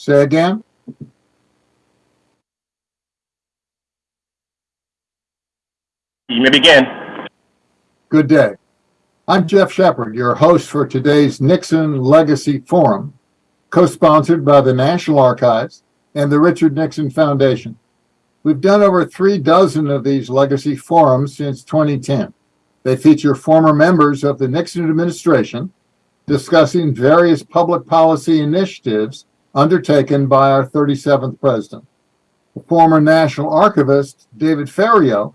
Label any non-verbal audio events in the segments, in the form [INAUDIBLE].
Say again? You may begin. Good day. I'm Geoff Shepard, your host for today's Nixon Legacy Forum, co-sponsored by the National Archives and the Richard Nixon Foundation. We've done over three dozen of these legacy forums since 2010. They feature former members of the Nixon administration discussing various public policy initiatives undertaken by our 37th president. The former National Archivist, David Ferriero,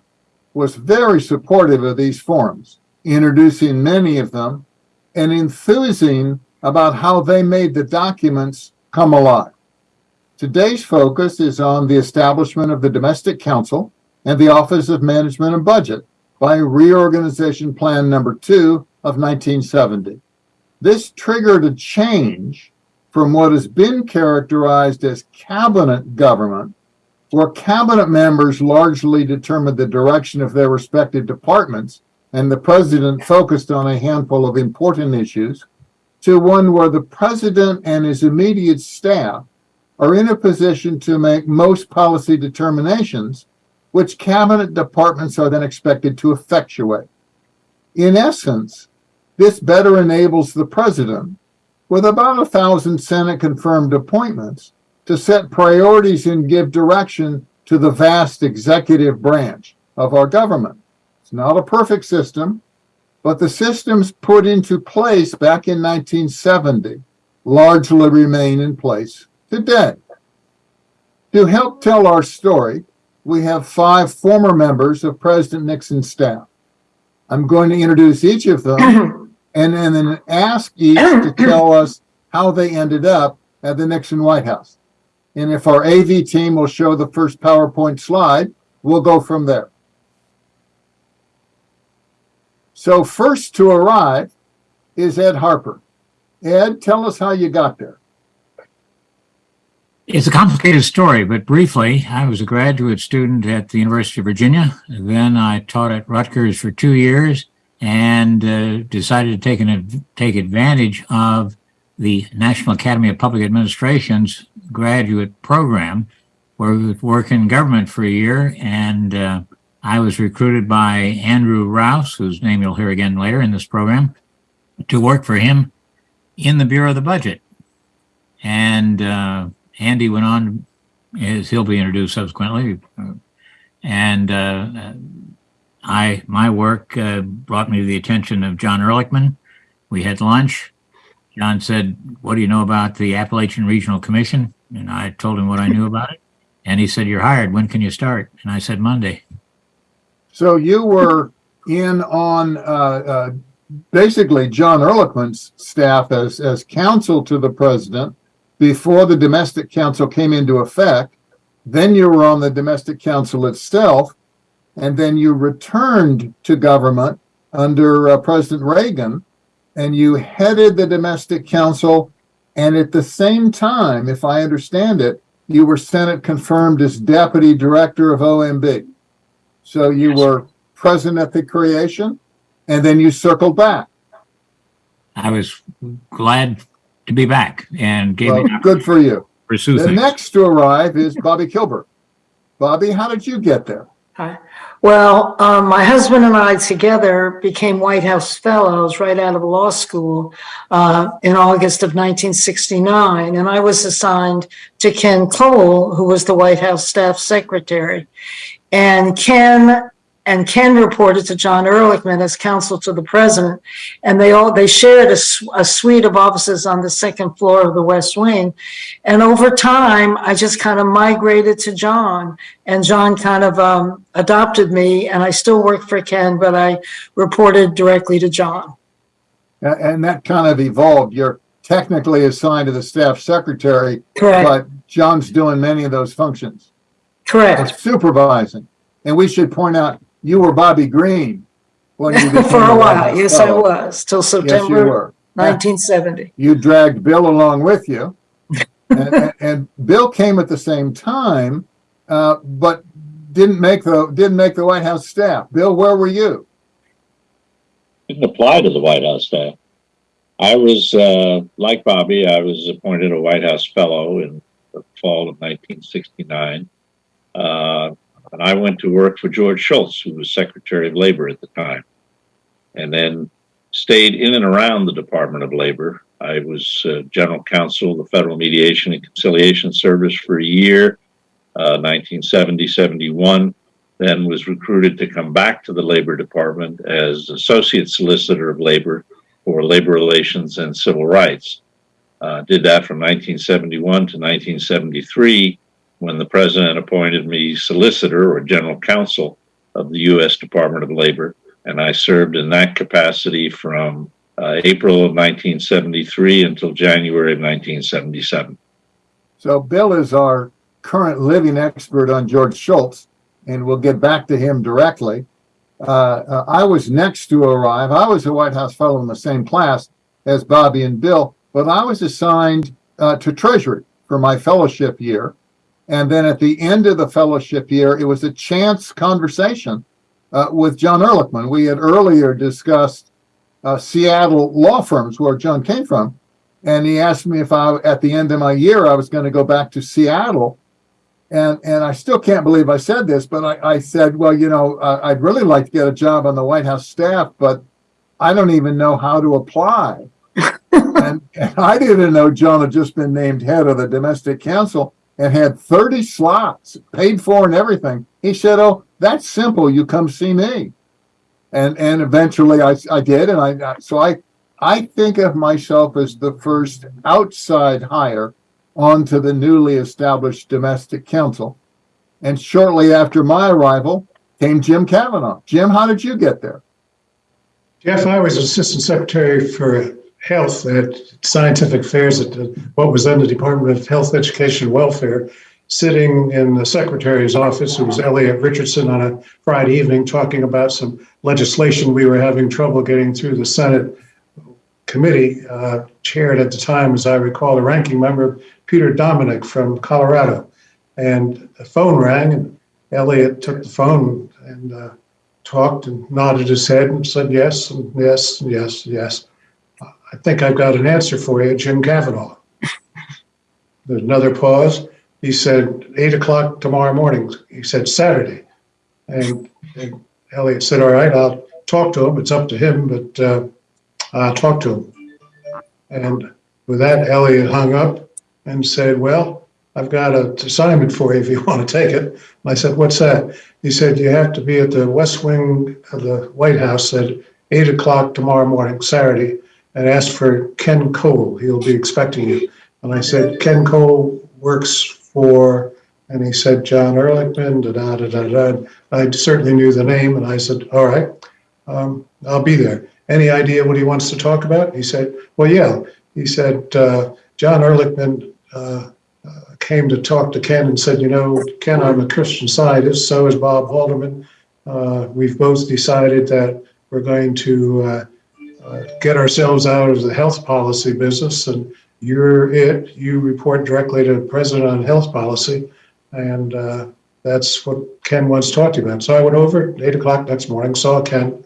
was very supportive of these forums, introducing many of them and enthusing about how they made the documents come alive. Today's focus is on the establishment of the Domestic Council and the Office of Management and Budget by Reorganization Plan Number 2 of 1970. This triggered a change from what has been characterized as cabinet government, where cabinet members largely determined the direction of their respective departments and the president focused on a handful of important issues, to one where the president and his immediate staff are in a position to make most policy determinations, which cabinet departments are then expected to effectuate. In essence, this better enables the president, with about a thousand Senate confirmed appointments, to set priorities and give direction to the vast executive branch of our government. It's not a perfect system, but the systems put into place back in 1970 largely remain in place today. To help tell our story, we have five former members of President Nixon's staff. I'm going to introduce each of them [CLEARS THROAT] and, and then ask each to [CLEARS THROAT] tell us how they ended up at the Nixon White House. And if our AV team will show the first PowerPoint slide, we'll go from there. So first to arrive is Ed Harper. Ed, tell us how you got there. It's a complicated story, but briefly, I was a graduate student at the University of Virginia. Then I taught at Rutgers for two years and uh, decided to take, an, take advantage of the National Academy of Public Administration's graduate program, where we would work in government for a year. And uh, I was recruited by Andrew Rouse, whose name you'll hear again later in this program, to work for him in the Bureau of the Budget. And uh, Andy went on, as he'll be introduced subsequently, and uh, I my work uh, brought me to the attention of John Ehrlichman. We had lunch. John said, "What do you know about the Appalachian Regional Commission?" And I told him what I knew [LAUGHS] about it. And he said, "You're hired. When can you start?" And I said, "Monday." So you were in on uh, uh, basically John Ehrlichman's staff as as counsel to the president before the domestic council came into effect. Then you were on the domestic council itself, and then you returned to government under uh, President Reagan, and you headed the domestic council. And at the same time, if I understand it, you were Senate confirmed as deputy director of OMB. So you Yes. were present at the creation, and then you circled back. I was glad to be back and gave Well, good for you. opportunity to pursue The things. next to arrive is Bobby Kilberg. Bobby, how did you get there? Hi. Well, um, my husband and I together became White House Fellows right out of law school uh, in August of 1969. And I was assigned to Ken Cole, who was the White House Staff Secretary. And Ken and Ken reported to John Ehrlichman as counsel to the president. And they all they shared a, a suite of offices on the second floor of the West Wing. And over time, I just kind of migrated to John and John kind of um, adopted me, and I still work for Ken, but I reported directly to John. And that kind of evolved. You're technically assigned to the staff secretary, Correct. but John's doing many of those functions. Correct. It's supervising. And we should point out, you were Bobby Greene when you [LAUGHS] became for a while, House yes, I was till Yes, you September were. 1970. You dragged Bill along with you. [LAUGHS] And, and- and Bill came at the same time, uh, but didn't make the, didn't make the White House staff. Bill, where were you? didn't apply to the White House staff. I was, uh, like Bobby, I was appointed a White House fellow in the fall of 1969. Uh, and I went to work for George Shultz, who was Secretary of Labor at the time, and then stayed in and around the Department of Labor. I was uh, General Counsel of the Federal Mediation and Conciliation Service for a year, uh, 1970 71 then was recruited to come back to the Labor Department as Associate Solicitor of Labor for Labor Relations and Civil Rights. Uh, did that from 1971 to 1973 when the President appointed me Solicitor or General Counsel of the U.S. Department of Labor. And I served in that capacity from uh, April of 1973 until January of 1977. So Bill is our current living expert on George Shultz, and we'll get back to him directly. Uh, uh, I was next to arrive. I was a White House fellow in the same class as Bobby and Bill, but I was assigned uh, to Treasury for my fellowship year. And then at the end of the fellowship year, it was a chance conversation uh, with John Ehrlichman. We had earlier discussed uh, Seattle law firms where John came from. And he asked me if I, at the end of my year, I was going to go back to Seattle and and I still can't believe I said this, but I, I said, well, you know, uh, I'd really like to get a job on the White House staff, but I don't even know how to apply. [LAUGHS] and, and I didn't know John had just been named head of the domestic council and had 30 slots paid for and everything. He said, oh, that's simple. You come see me. And and eventually I, I did. And I, so I I think of myself as the first outside hire onto the newly established domestic council. And shortly after my arrival came Jim Cavanaugh. Jim, how did you get there? Jeff, I was Assistant Secretary for Health at Scientific Affairs at what was then the Department of Health, Education, and Welfare, sitting in the Secretary's office, who was Elliot Richardson, on a Friday evening talking about some legislation we were having trouble getting through the Senate committee, uh, chaired at the time, as I recall, the ranking member, Peter Dominick from Colorado. And the phone rang, and Elliot took the phone and uh, talked and nodded his head and said yes, and yes, and yes, and yes. I think I've got an answer for you, Jim Cavanaugh. There's another pause. He said, eight o'clock tomorrow morning. He said Saturday. And, and Elliot said, all right, I'll talk to him. It's up to him, but uh, I'll talk to him. And with that, Elliot hung up and said, Well, I've got an assignment for you if you [LAUGHS] want to take it. And I said, What's that? He said, You have to be at the West Wing of the White House at 8 o'clock tomorrow morning, Saturday, and asked for Ken Cole. He'll be expecting you. And I said, Ken Cole works for, and he said, John Ehrlichman, da da da da da. I certainly knew the name, and I said, All right, um, I'll be there any idea what he wants to talk about? He said, well, yeah. He said, uh, John Ehrlichman uh, uh, came to talk to Ken and said, you know, Ken, I'm a Christian scientist. So is Bob Haldeman. Uh, we've both decided that we're going to uh, get ourselves out of the health policy business and you're it. You report directly to the president on health policy. And that's what Ken wants to talk to you about. So I went over at eight o'clock next morning, saw Ken,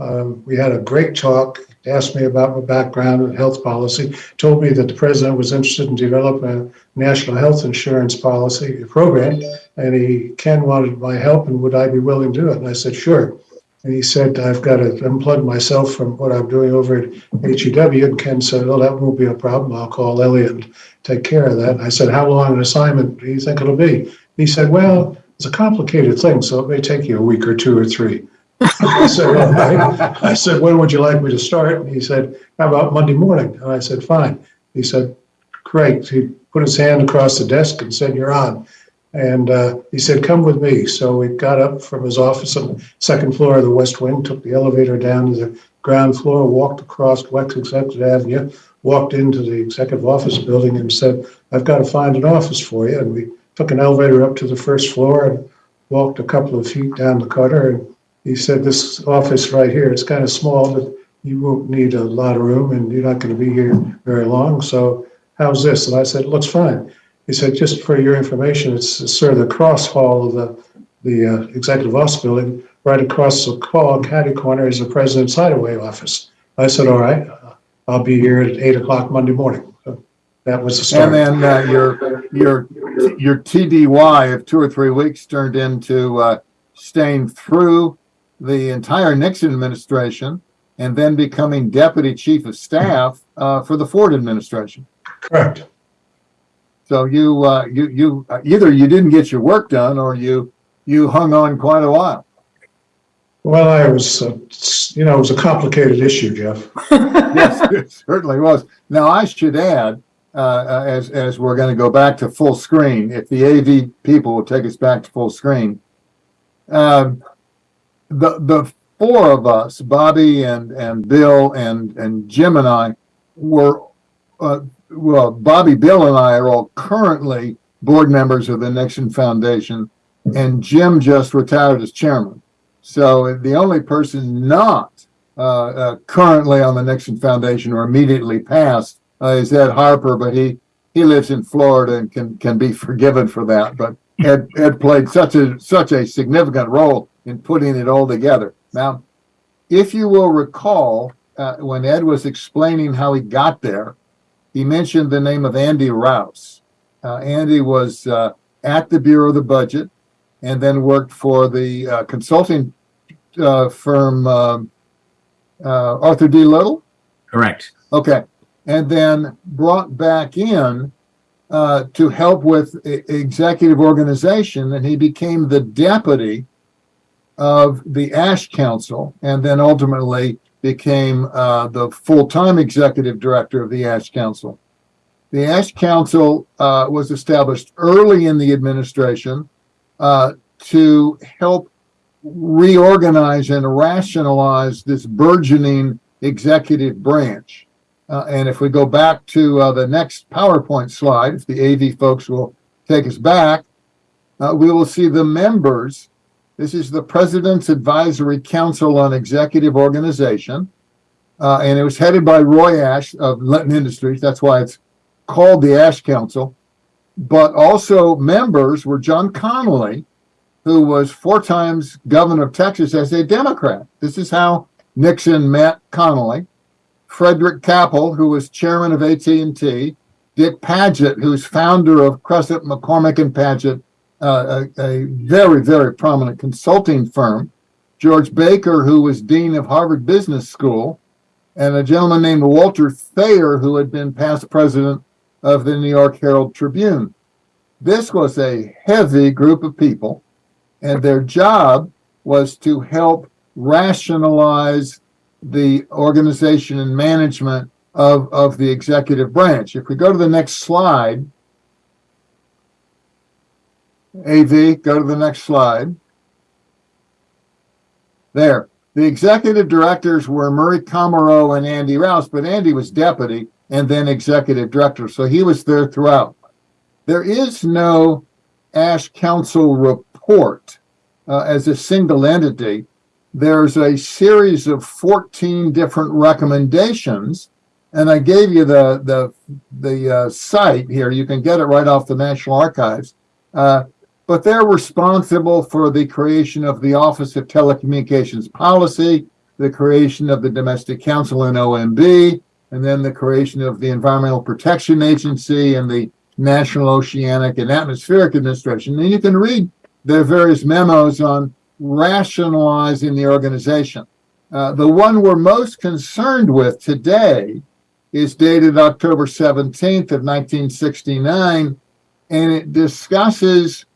um, we had a great talk, asked me about my background in health policy, told me that the president was interested in developing a national health insurance policy program, and he, Ken wanted my help, and would I be willing to do it? And I said, sure. And he said, I've got to unplug myself from what I'm doing over at HEW. And Ken said, Oh, that won't be a problem. I'll call Elliot and take care of that. And I said, How long an assignment do you think it'll be? He said, Well, it's a complicated thing, so it may take you a week or two or three. I said, I said, when would you like me to start? And he said, how about Monday morning? And I said, fine. He said, great. He put his hand across the desk and said, you're on. And uh, he said, come with me. So we got up from his office on the second floor of the West Wing, took the elevator down to the ground floor, walked across Executive Avenue, walked into the executive office building and said, I've got to find an office for you. And we took an elevator up to the first floor and walked a couple of feet down the cutter and he said, this office right here, it's kind of small, but you won't need a lot of room and you're not going to be here very long. So how's this? And I said, looks fine. He said, just for your information, it's sort of the cross hall of the, the uh, executive office building. Right across the caddy corner, is the president's hideaway office. I said, all right, I'll be here at eight o'clock Monday morning. So That was the start. And then uh, your, your, your TDY of two or three weeks turned into uh, staying through the entire Nixon administration and then becoming deputy chief of staff uh, for the Ford administration. Correct. So you, uh, you, you, uh, either you didn't get your work done or you, you hung on quite a while. Well, I was, uh, you know, it was a complicated issue, Jeff. [LAUGHS] Yes, [LAUGHS] it certainly was. Now, I should add, uh, uh, as, as we're going to go back to full screen, if the AV people will take us back to full screen. Um, the, the four of us, Bobby and, and Bill and, and Jim and I were, uh, well, Bobby, Bill and I are all currently board members of the Nixon Foundation and Jim just retired as chairman. So the only person not uh, uh, currently on the Nixon Foundation or immediately past uh, is Ed Harper, but he he lives in Florida and can can be [LAUGHS] forgiven for that. But Ed Ed played such a such a significant role in putting it all together. Now, if you will recall, uh, when Ed was explaining how he got there, he mentioned the name of Andy Rouse. Uh, Andy was uh, at the Bureau of the Budget and then worked for the uh, consulting uh, firm um, uh, Arthur D. Little. Correct. Okay. And then brought back in uh, to help with executive organization, and he became the deputy of the Ash Council, and then ultimately became uh, the full-time executive director of the Ash Council. The Ash Council uh, was established early in the administration uh, to help reorganize and rationalize this burgeoning executive branch. Uh, and if we go back to uh, the next PowerPoint slide, if the AV folks will take us back, uh, we will see the members. This is the President's Advisory Council on Executive Organization. Uh, and it was headed by Roy Ash of Litton Industries. That's why it's called the Ash Council. But also members were John Connally, who was four times governor of Texas as a Democrat. This is how Nixon met Connally. Frederick Kappel, who was chairman of AT&T, Dick Paget, who's founder of Cresap McCormick and Paget, uh, a, a very, very prominent consulting firm, George Baker, who was dean of Harvard Business School, and a gentleman named Walter Thayer, who had been past president of the New York Herald Tribune. This was a heavy group of people, and their job was to help rationalize the organization and management of, of the executive branch. If we go to the next slide, AV, go to the next slide. There. The executive directors were Murray Comarow and Andy Rouse, but Andy was deputy and then executive director, so he was there throughout. There is no Ash Council report uh, as a single entity. There's a series of 14 different recommendations, and I gave you the the the uh, site here. You can get it right off the National Archives. Uh, but they're responsible for the creation of the Office of Telecommunications Policy, the creation of the Domestic Council and OMB, and then the creation of the Environmental Protection Agency and the National Oceanic and Atmospheric Administration. And you can read their various memos on rationalizing the organization. Uh, the one we're most concerned with today is dated October 17th of 1969, and it discusses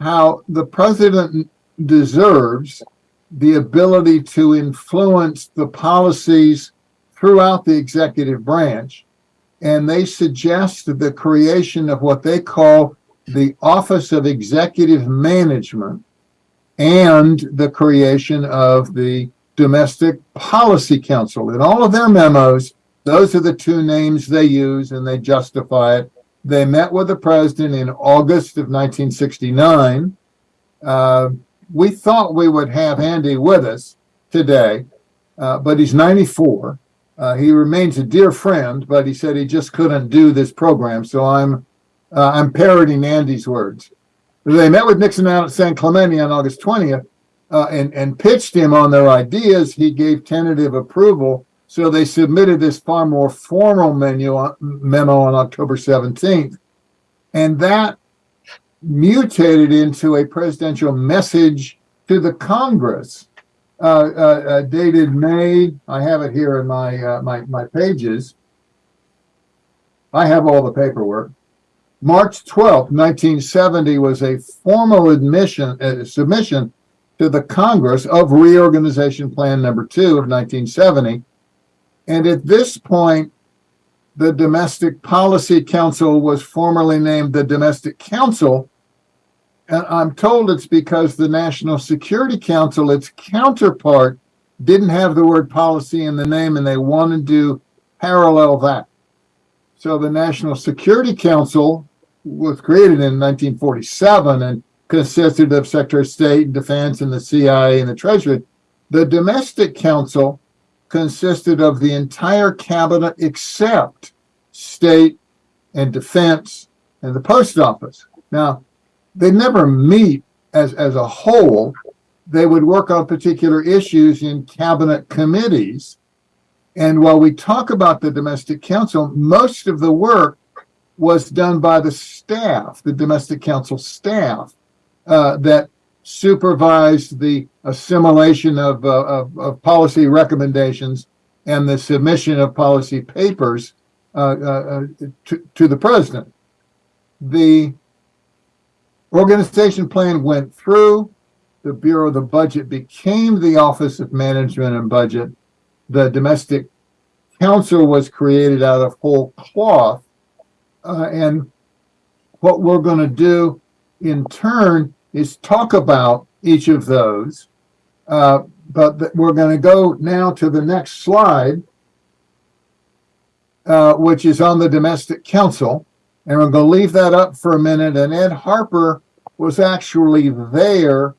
how the president deserves the ability to influence the policies throughout the executive branch. And they suggest the creation of what they call the Office of Executive Management and the creation of the Domestic Policy Council. In all of their memos, those are the two names they use and they justify it. They met with the president in August of 1969. Uh, we thought we would have Andy with us today, uh, but he's 94. Uh, he remains a dear friend, but he said he just couldn't do this program. So I'm uh, I'm parroting Andy's words. They met with Nixon out at San Clemente on August 20th uh, and, and pitched him on their ideas. He gave tentative approval So they submitted this far more formal menu, uh, memo on October 17th. And that mutated into a presidential message to the Congress, uh, uh, uh, dated May. I have it here in my, uh, my, my pages. I have all the paperwork. March 12th, 1970 was a formal admission, uh, submission to the Congress of Reorganization Plan Number Two of 1970. And at this point, the Domestic Policy Council was formerly named the Domestic Council. And I'm told it's because the National Security Council, its counterpart, didn't have the word policy in the name and they wanted to parallel that. So the National Security Council was created in 1947 and consisted of Secretary of State, and Defense, and the CIA and the Treasury. The Domestic Council consisted of the entire cabinet except State and Defense and the Post Office. Now, they never meet as, as a whole. They would work on particular issues in cabinet committees. And while we talk about the Domestic Council, most of the work was done by the staff, the Domestic Council staff, uh, that supervised the assimilation of, uh, of, of policy recommendations and the submission of policy papers uh, uh, uh, to, to the president. The organization plan went through. The Bureau of the Budget became the Office of Management and Budget. The Domestic Council was created out of whole cloth. Uh, and what we're going to do in turn is talk about each of those. Uh, but we're going to go now to the next slide, uh, which is on the domestic council. And we're going to leave that up for a minute. And Ed Harper was actually there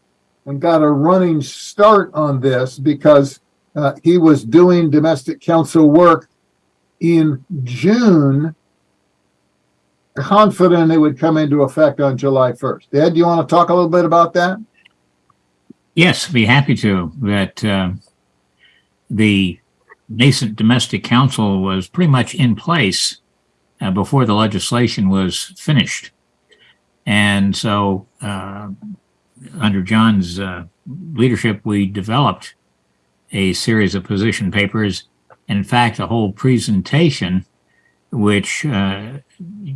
and got a running start on this because uh, he was doing domestic council work in June confident it would come into effect on July 1st. Ed, do you want to talk a little bit about that? Yes, be happy to. That uh, the nascent domestic council was pretty much in place uh, before the legislation was finished. And so, uh, under John's uh, leadership, we developed a series of position papers. In fact, a whole presentation, which uh,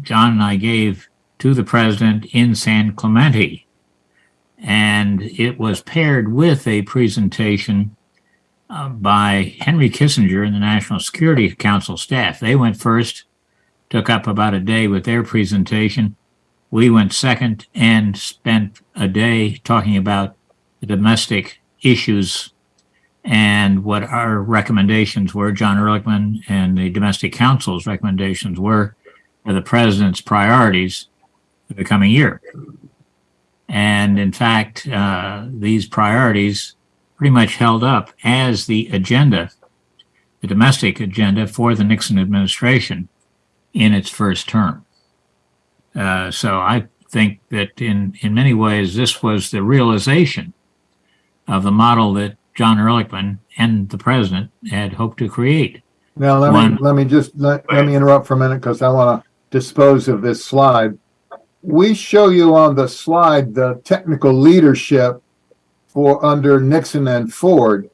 John and I gave to the president in San Clemente. And it was paired with a presentation uh, by Henry Kissinger and the National Security Council staff. They went first, took up about a day with their presentation. We went second and spent a day talking about the domestic issues and what our recommendations were. John Ehrlichman and the Domestic Council's recommendations were for the president's priorities for the coming year. And in fact, uh, these priorities pretty much held up as the agenda, the domestic agenda for the Nixon administration in its first term. Uh, so I think that in, in many ways, this was the realization of the model that John Ehrlichman and the president had hoped to create. Now, let One- me, let me just, let, let me interrupt for a minute because I want to dispose of this slide. We show you on the slide the technical leadership for under Nixon and Ford,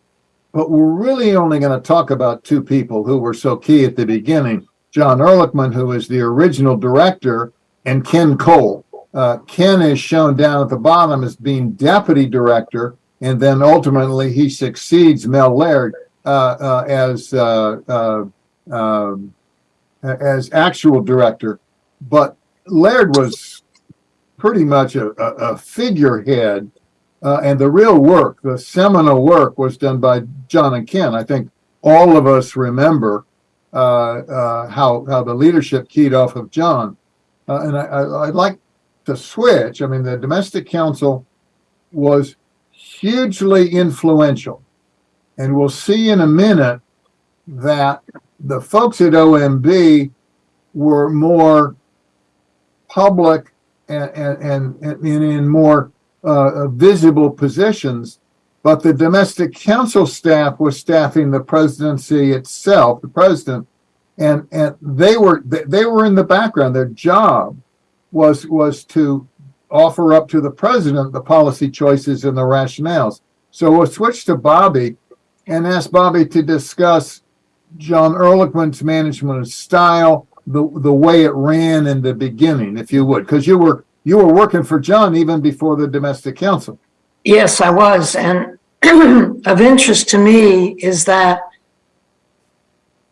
but we're really only going to talk about two people who were so key at the beginning. John Ehrlichman, who is the original director, and Ken Cole. Uh, Ken is shown down at the bottom as being deputy director, and then ultimately he succeeds Mel Laird uh, uh, as uh, uh, um, as actual director. But Laird was pretty much a, a, a figurehead, uh, and the real work, the seminal work, was done by John and Ken. I think all of us remember uh, how how the leadership keyed off of John. And I, I, I'd like to switch. I mean, the domestic council was hugely influential. And we'll see in a minute that the folks at OMB were more public and, and, and, and in more uh, visible positions but the domestic council staff was staffing the presidency itself, the president, and and they were they were in the background. Their job was was to offer up to the president the policy choices and the rationales. So we'll switch to Bobby and ask Bobby to discuss John Ehrlichman's management style, the the way it ran in the beginning, if you would, because you were you were working for John even before the domestic council. Yes, I was. And [CLEARS THROAT] of interest to me is that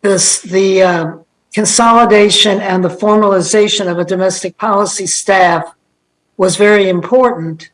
this, the uh, consolidation and the formalization of a domestic policy staff was very important.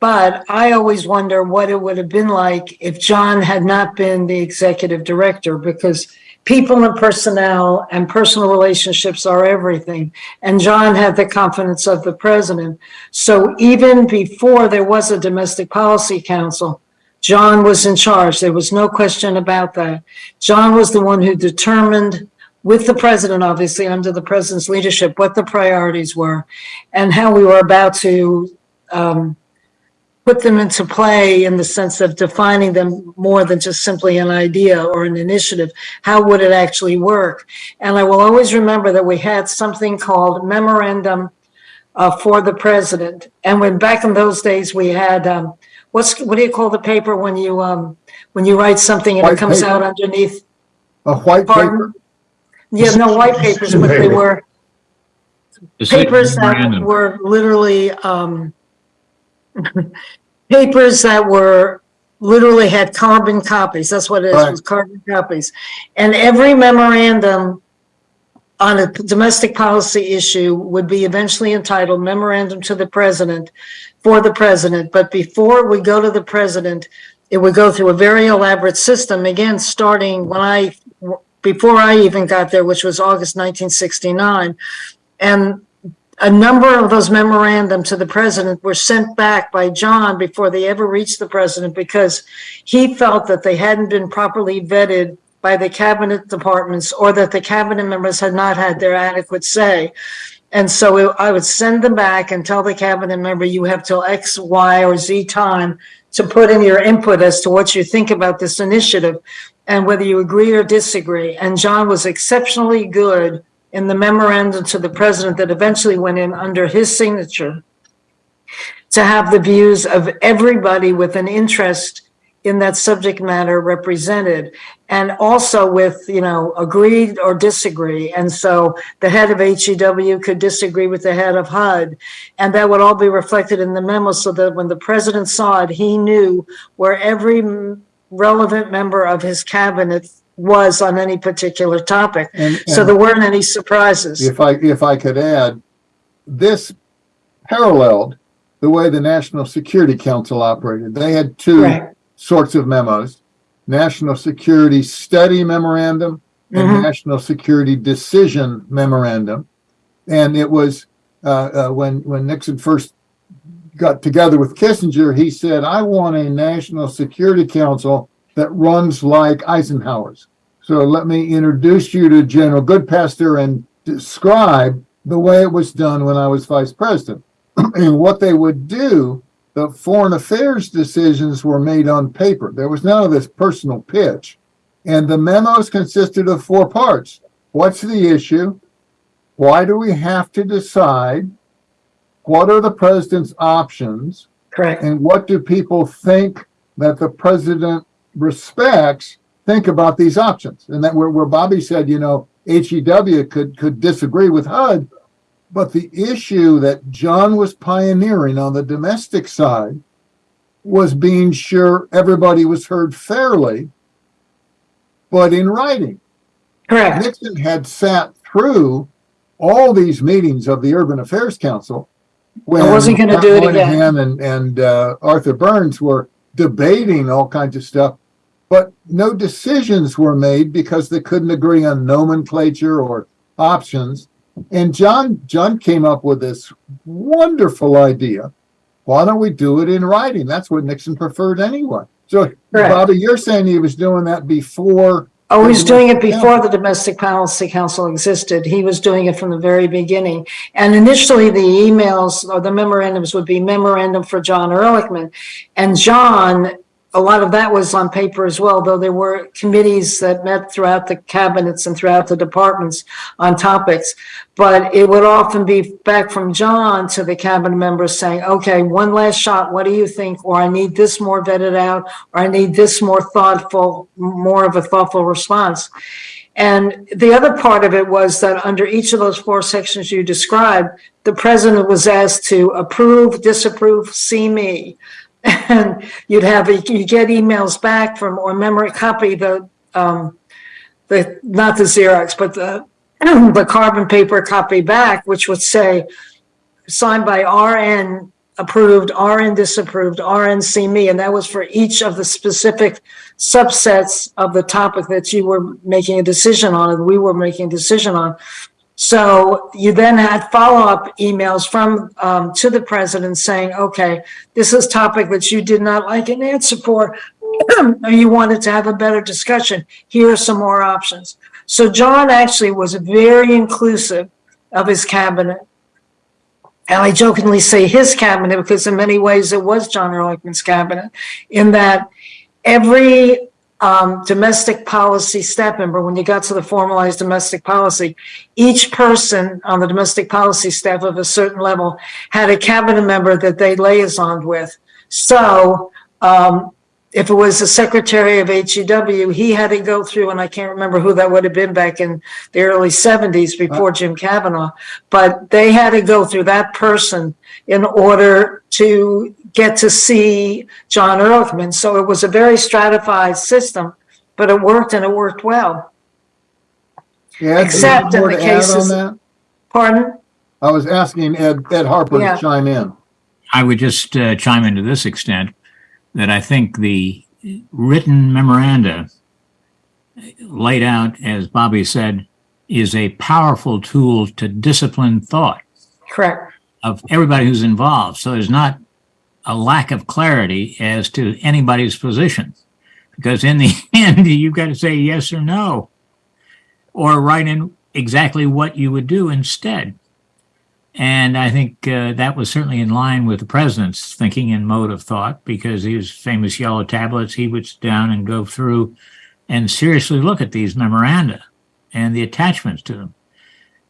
But I always wonder what it would have been like if John had not been the executive director, because people and personnel and personal relationships are everything. And John had the confidence of the president. So even before there was a domestic policy council, John was in charge. There was no question about that. John was the one who determined with the president, obviously under the president's leadership, what the priorities were and how we were about to um, put them into play in the sense of defining them more than just simply an idea or an initiative. How would it actually work? And I will always remember that we had something called memorandum uh, for the president. And when back in those days, we had, um, what's, what do you call the paper when you, um, when you write something and it comes paper. out underneath? A white Pardon? paper, Yeah, no, white papers, but they were Decision papers that memorandum. were literally, um, [LAUGHS] papers that were, literally had carbon copies. That's what it is, Right. was carbon copies. And every memorandum on a domestic policy issue would be eventually entitled memorandum to the president for the president. But before we go to the president, it would go through a very elaborate system, again, starting when I, before I even got there, which was August 1969. And a number of those memorandum to the president were sent back by John before they ever reached the president because he felt that they hadn't been properly vetted by the cabinet departments or that the cabinet members had not had their adequate say. And so I would send them back and tell the cabinet member, you have till X, Y, or Z time to put in your input as to what you think about this initiative and whether you agree or disagree. And John was exceptionally good in the memorandum to the president that eventually went in under his signature to have the views of everybody with an interest in that subject matter represented and also with, you know, agreed or disagree. And so the head of HEW could disagree with the head of HUD. And that would all be reflected in the memo so that when the president saw it, he knew where every relevant member of his cabinet was on any particular topic. and, So there weren't any surprises. if I, if I could add, this paralleled the way the National Security Council operated. They had two Right. sorts of memos, National Security Study Memorandum and Mhm. National Security Decision Memorandum. And it was, uh, uh, when, when Nixon first got together with Kissinger, he said, I want a National Security Council that runs like Eisenhower's. So let me introduce you to General Goodpaster and describe the way it was done when I was vice president. [CLEARS THROAT] and what they would do, the foreign affairs decisions were made on paper. There was none of this personal pitch. And the memos consisted of four parts. What's the issue? Why do we have to decide? What are the president's options? Correct. And what do people think that the president respects think about these options? And that where, where Bobby said, you know, HEW could, could disagree with HUD, but the issue that John was pioneering on the domestic side was being sure everybody was heard fairly, but in writing. Correct. Nixon had sat through all these meetings of the Urban Affairs Council. When I wasn't gonna do it again. And, and uh, Arthur Burns were debating all kinds of stuff, but no decisions were made because they couldn't agree on nomenclature or options. And John, John came up with this wonderful idea. Why don't we do it in writing? That's what Nixon preferred anyway. So Correct. Bobby, you're saying he was doing that before Oh, he was doing it before the Domestic Policy Council existed. He was doing it from the very beginning. And initially, the emails or the memorandums would be memorandum for John Ehrlichman. And John a lot of that was on paper as well, though there were committees that met throughout the cabinets and throughout the departments on topics. But it would often be back from John to the cabinet members saying, okay, one last shot, what do you think? Or I need this more vetted out, or I need this more thoughtful, more of a thoughtful response. And the other part of it was that under each of those four sections you described, the president was asked to approve, disapprove, see me. And you'd have, you get emails back from, or memory copy the, um, the, not the Xerox, but the, [CLEARS THROAT] the carbon paper copy back, which would say, signed by RN approved, RN disapproved, RN see me, and that was for each of the specific subsets of the topic that you were making a decision on, and we were making a decision on. So you then had follow-up emails from, um, to the president saying, okay, this is topic that you did not like an answer for, [CLEARS THROAT] or you wanted to have a better discussion. Here are some more options. So John actually was very inclusive of his cabinet. And I jokingly say his cabinet because in many ways it was John Ehrlichman's cabinet in that every um, domestic policy step, member, when you got to the formalized domestic policy, each person on the domestic policy staff of a certain level had a cabinet member that they liaisoned with. So um, if it was the secretary of HEW, he had to go through, and I can't remember who that would have been back in the early 70s before Jim Cavanaugh, but they had to go through that person in order to get to see John Ehrlichman. So it was a very stratified system, but it worked and it worked well. Ed, do you have Except in the to add on cases- Pardon? I was asking Ed, Ed Harper Yeah. to chime in. I would just uh, chime in to this extent that I think the written memoranda laid out, as Bobby said, is a powerful tool to discipline thought Correct. of everybody who's involved. So there's not a lack of clarity as to anybody's position. Because in the [LAUGHS] end, you've got to say yes or no, or write in exactly what you would do instead. And I think uh, that was certainly in line with the president's thinking and mode of thought, because his famous yellow tablets, he would sit down and go through and seriously look at these memoranda and the attachments to them.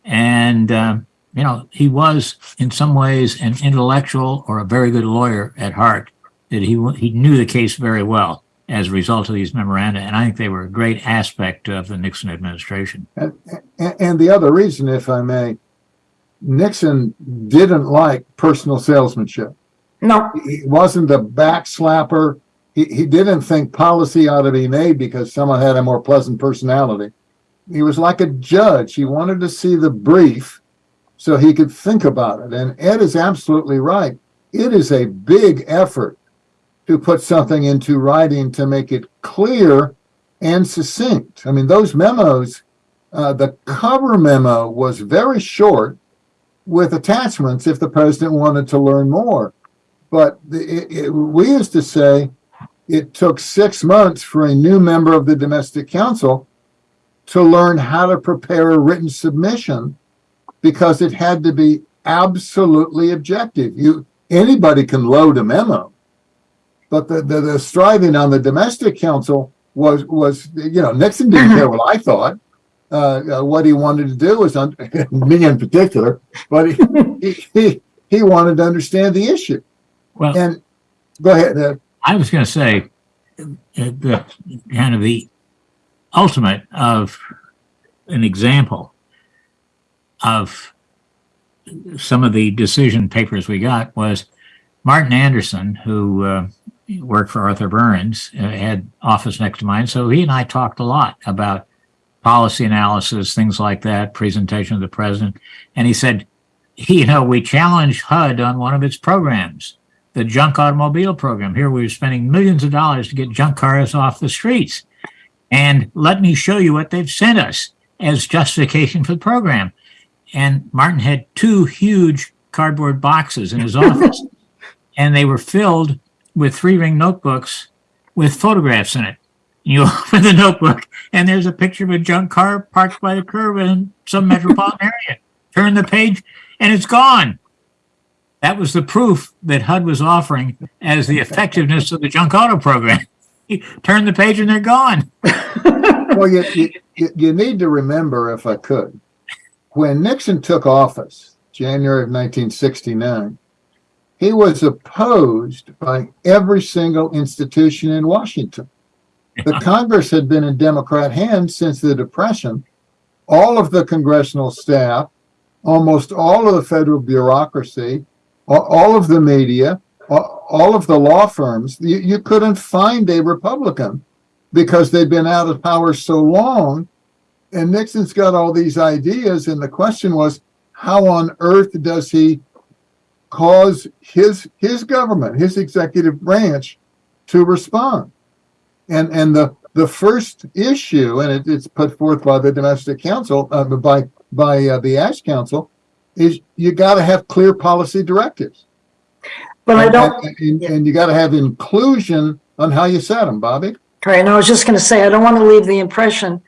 And, uh, you know, he was in some ways an intellectual or a very good lawyer at heart, that he, he knew the case very well as a result of these memoranda. And I think they were a great aspect of the Nixon administration. And, and the other reason, if I may, Nixon didn't like personal salesmanship. No, He wasn't a backslapper. He, he didn't think policy ought to be made because someone had a more pleasant personality. He was like a judge. He wanted to see the brief so he could think about it. And Ed is absolutely right. It is a big effort to put something into writing to make it clear and succinct. I mean, those memos, uh, the cover memo was very short with attachments if the president wanted to learn more. But the, it, it, we used to say it took six months for a new member of the domestic council to learn how to prepare a written submission because it had to be absolutely objective. You anybody can load a memo, but the, the, the striving on the domestic council was was you know Nixon didn't care [LAUGHS] what I thought. Uh, uh, what he wanted to do was [LAUGHS] me in particular, but he, he he he wanted to understand the issue. Well, And go ahead. Ed. I was going to say uh, the kind of the ultimate of an example of some of the decision papers we got was Martin Anderson, who uh, worked for Arthur Burns, uh, had office next to mine. So he and I talked a lot about policy analysis, things like that, presentation of the president. And he said, you know, we challenged HUD on one of its programs the junk automobile program. Here we were spending millions of dollars to get junk cars off the streets. And let me show you what they've sent us as justification for the program. And Martin had two huge cardboard boxes in his [LAUGHS] office, and they were filled with three ring notebooks with photographs in it. You [LAUGHS] open the notebook, and there's a picture of a junk car parked by the curb in some [LAUGHS] metropolitan area. Turn the page, and it's gone. That was the proof that HUD was offering as the effectiveness of the junk auto program. [LAUGHS] turn the page and they're gone. Well, you, you, you- you need to remember, if I could, when Nixon took office, January of 1969, he was opposed by every single institution in Washington. The Congress had been in Democrat hands since the Depression. All of the congressional staff, almost all of the federal bureaucracy, all of the media, all of the law firms, you, you couldn't find a Republican because they'd been out of power so long. And Nixon's got all these ideas. And the question was, how on earth does he cause his his government, his executive branch, to respond? And and the the first issue, and it, it's put forth by the domestic council, uh, by by uh, the Ash Council, is you got to have clear policy directives. But I don't, and, and, and you got to have inclusion on how you set them, Bobby. Right, and I was just going to say, I don't want to leave the impression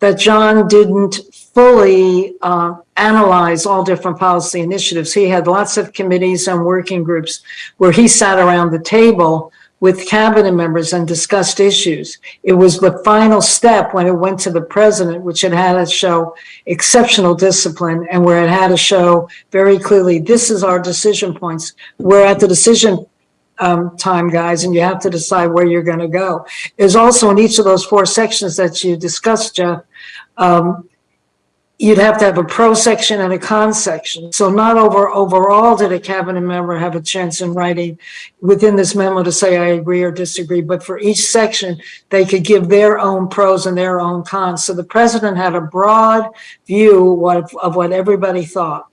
that John didn't fully uh, analyze all different policy initiatives. He had lots of committees and working groups where he sat around the table with cabinet members and discussed issues. It was the final step when it went to the president, which it had to show exceptional discipline and where it had to show very clearly, this is our decision points. We're at the decision um, time, guys, and you have to decide where you're going to go. There's also in each of those four sections that you discussed, Geoff, um, you'd have to have a pro section and a con section. So not over, overall did a cabinet member have a chance in writing within this memo to say, I agree or disagree, but for each section, they could give their own pros and their own cons. So the president had a broad view what, of what everybody thought.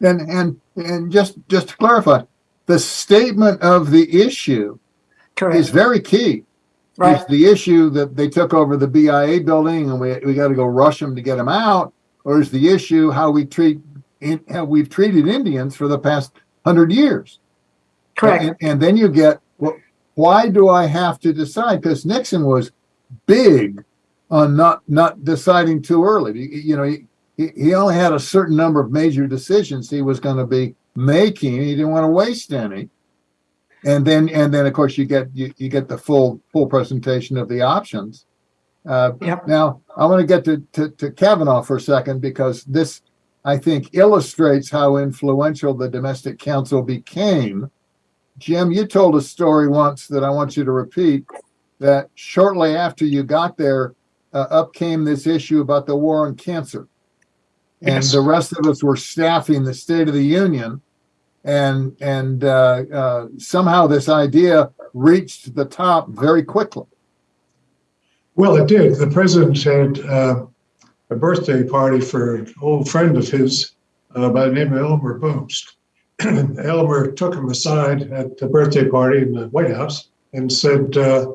And, and, and just, just to clarify, the statement of the issue is very key. Is right? the issue that they took over the BIA building and we, we got to go rush them to get them out? Or is the issue how we treat, in, how we've treated Indians for the past hundred years? Correct. And, and then you get, well, why do I have to decide? Because Nixon was big on not, not deciding too early. You, you know, he, he he only had a certain number of major decisions he was going to be making. He didn't want to waste any. And then, and then of course you get, you, you get the full, full presentation of the options. Uh, Yep. now I want to get to, to, to Cavanaugh for a second because this, I think, illustrates how influential the domestic council became. Jim, you told a story once that I want you to repeat, that shortly after you got there, uh, up came this issue about the war on cancer. And Yes. the rest of us were staffing the State of the Union. And, and, uh, uh, somehow this idea reached the top very quickly. Well, it did. The president had uh, a birthday party for an old friend of his uh, by the name of Elmer Bobst. [CLEARS THROAT] Elmer took him aside at the birthday party in the White House and said, uh,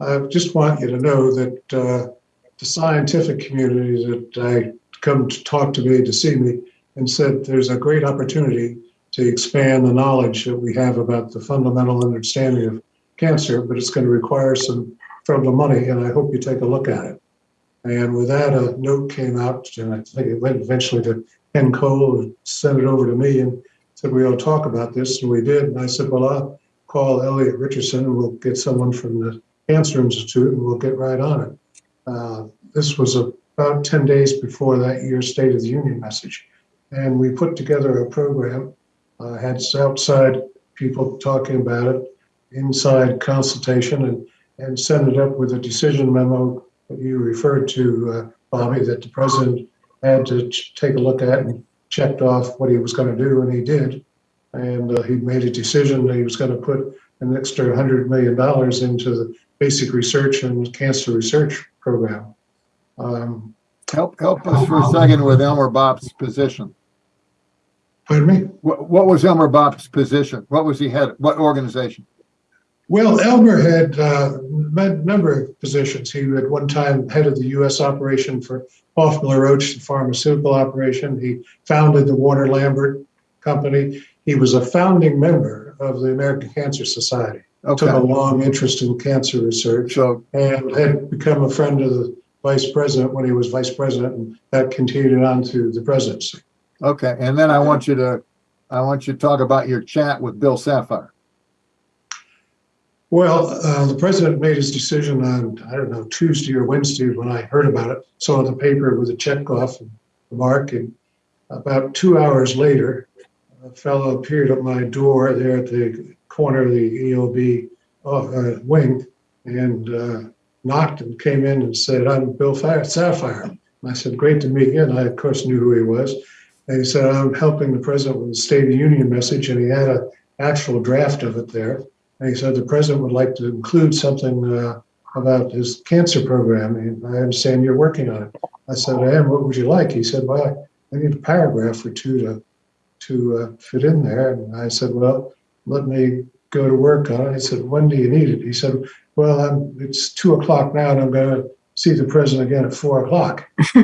I just want you to know that uh, the scientific community that I come to talk to me to see me and said there's a great opportunity to expand the knowledge that we have about the fundamental understanding of cancer, but it's going to require some federal money, and I hope you take a look at it. And with that, a note came out, and I think it went eventually to Ken Cole and sent it over to me and said, we ought to talk about this, and we did. And I said, well, I'll call Elliot Richardson and we'll get someone from the Cancer Institute and we'll get right on it. Uh, This was about 10 days before that year's State of the Union message. And we put together a program, uh, had outside people talking about it, inside consultation, and and send it up with a decision memo that you referred to, uh, Bobby, that the president had to take a look at and checked off what he was going to do, and he did. And uh, he made a decision that he was going to put an extra $100 million into the basic research and cancer research program. Um, Help, help us for a second with Elmer Bobst position. Pardon me? What, what was Elmer Bobst position? What was he head, what organization? Well, Elmer had uh, a number of positions. He at one time head of the U.S. operation for Hoffmann Roche, the pharmaceutical operation. He founded the Warner Lambert Company. He was a founding member of the American Cancer Society. Took a long interest in cancer research so, and had become a friend of the vice president when he was vice president, and that continued on to the presidency. Okay, and then I want you to, I want you to talk about your chat with Bill Safire. Well, uh, the president made his decision on, I don't know, Tuesday or Wednesday when I heard about it. Saw the paper with a check off and the mark. And about two hours later, a fellow appeared at my door there at the corner of the EOB uh, wing and uh, knocked and came in and said, I'm Bill Safire. And I said, Great to meet you. And I, of course, knew who he was. And he said, I'm helping the president with the State of the Union message. And he had an actual draft of it there. And he said the president would like to include something uh, about his cancer program. And I understand you're working on it. I said, I am. What would you like? He said, Well, I need a paragraph or two to to uh, fit in there. And I said, Well, let me go to work on it. He said, When do you need it? He said, Well, I'm, it's two o'clock now, and I'm going to see the president again at four o'clock. [LAUGHS]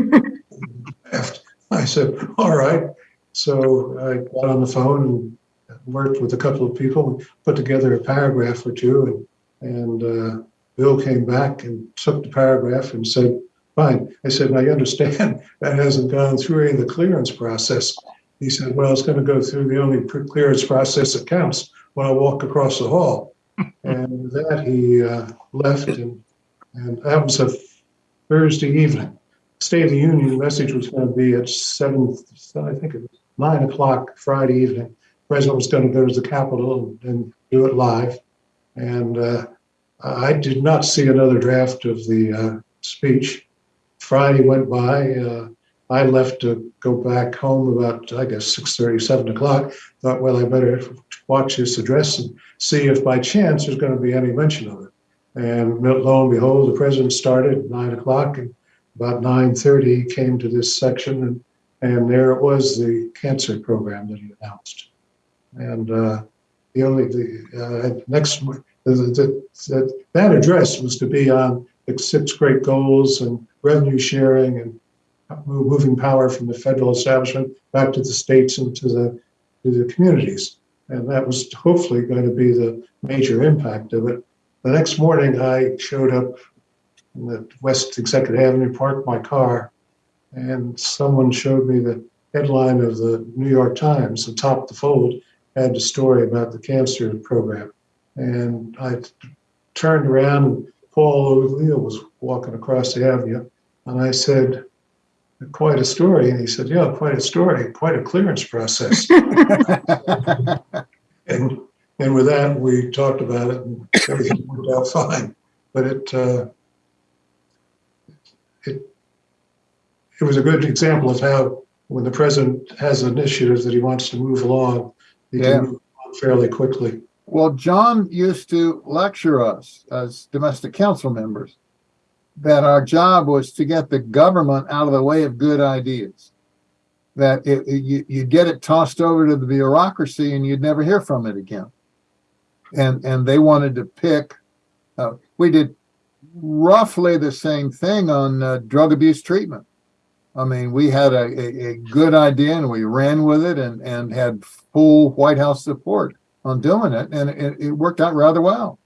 I said, [LAUGHS] All right. So I got on the phone and worked with a couple of people and put together a paragraph or two. And, and uh, Bill came back and took the paragraph and said, Fine. I said, Now you understand [LAUGHS] that hasn't gone through any of the clearance process. He said, Well, it's going to go through the only clearance process that counts when I walk across the hall. [LAUGHS] and with that, he uh, left, and, and that was a Thursday evening. State of the Union message was going to be at seven, I think it was nine o'clock Friday evening. President was going to go to the Capitol and, and do it live. And uh, I did not see another draft of the uh, speech. Friday went by. Uh, I left to go back home about, I guess, 6.30, 7 o'clock. Thought, well, I better watch this address and see if by chance there's going to be any mention of it. And lo and behold, the president started at 9 o'clock. And about 9.30, he came to this section. And, and there it was, the cancer program that he announced. And uh, the only, the uh, next, the, the, the, that address was to be on the six great goals and revenue sharing and moving power from the federal establishment back to the states and to the to the communities. And that was hopefully going to be the major impact of it. The next morning, I showed up in the West Executive Avenue, parked my car, and someone showed me the headline of the New York Times, atop the fold, had a story about the cancer program. And I turned around, and Paul O'Neill was walking across the avenue, and I said, quite a story. And he said, yeah, quite a story, quite a clearance process. [LAUGHS] and and with that, we talked about it, and everything worked out fine. But it uh, it it was a good example of how when the president has initiatives that he wants to move along, he Yeah. can move along fairly quickly. Well, John used to lecture us as domestic council members that our job was to get the government out of the way of good ideas. That it, it- you, you get it tossed over to the bureaucracy and you'd never hear from it again. And, and they wanted to pick, uh, we did roughly the same thing on uh, drug abuse treatment. I mean, we had a, a, a good idea and we ran with it and, and had full White House support on doing it, and it, it worked out rather well.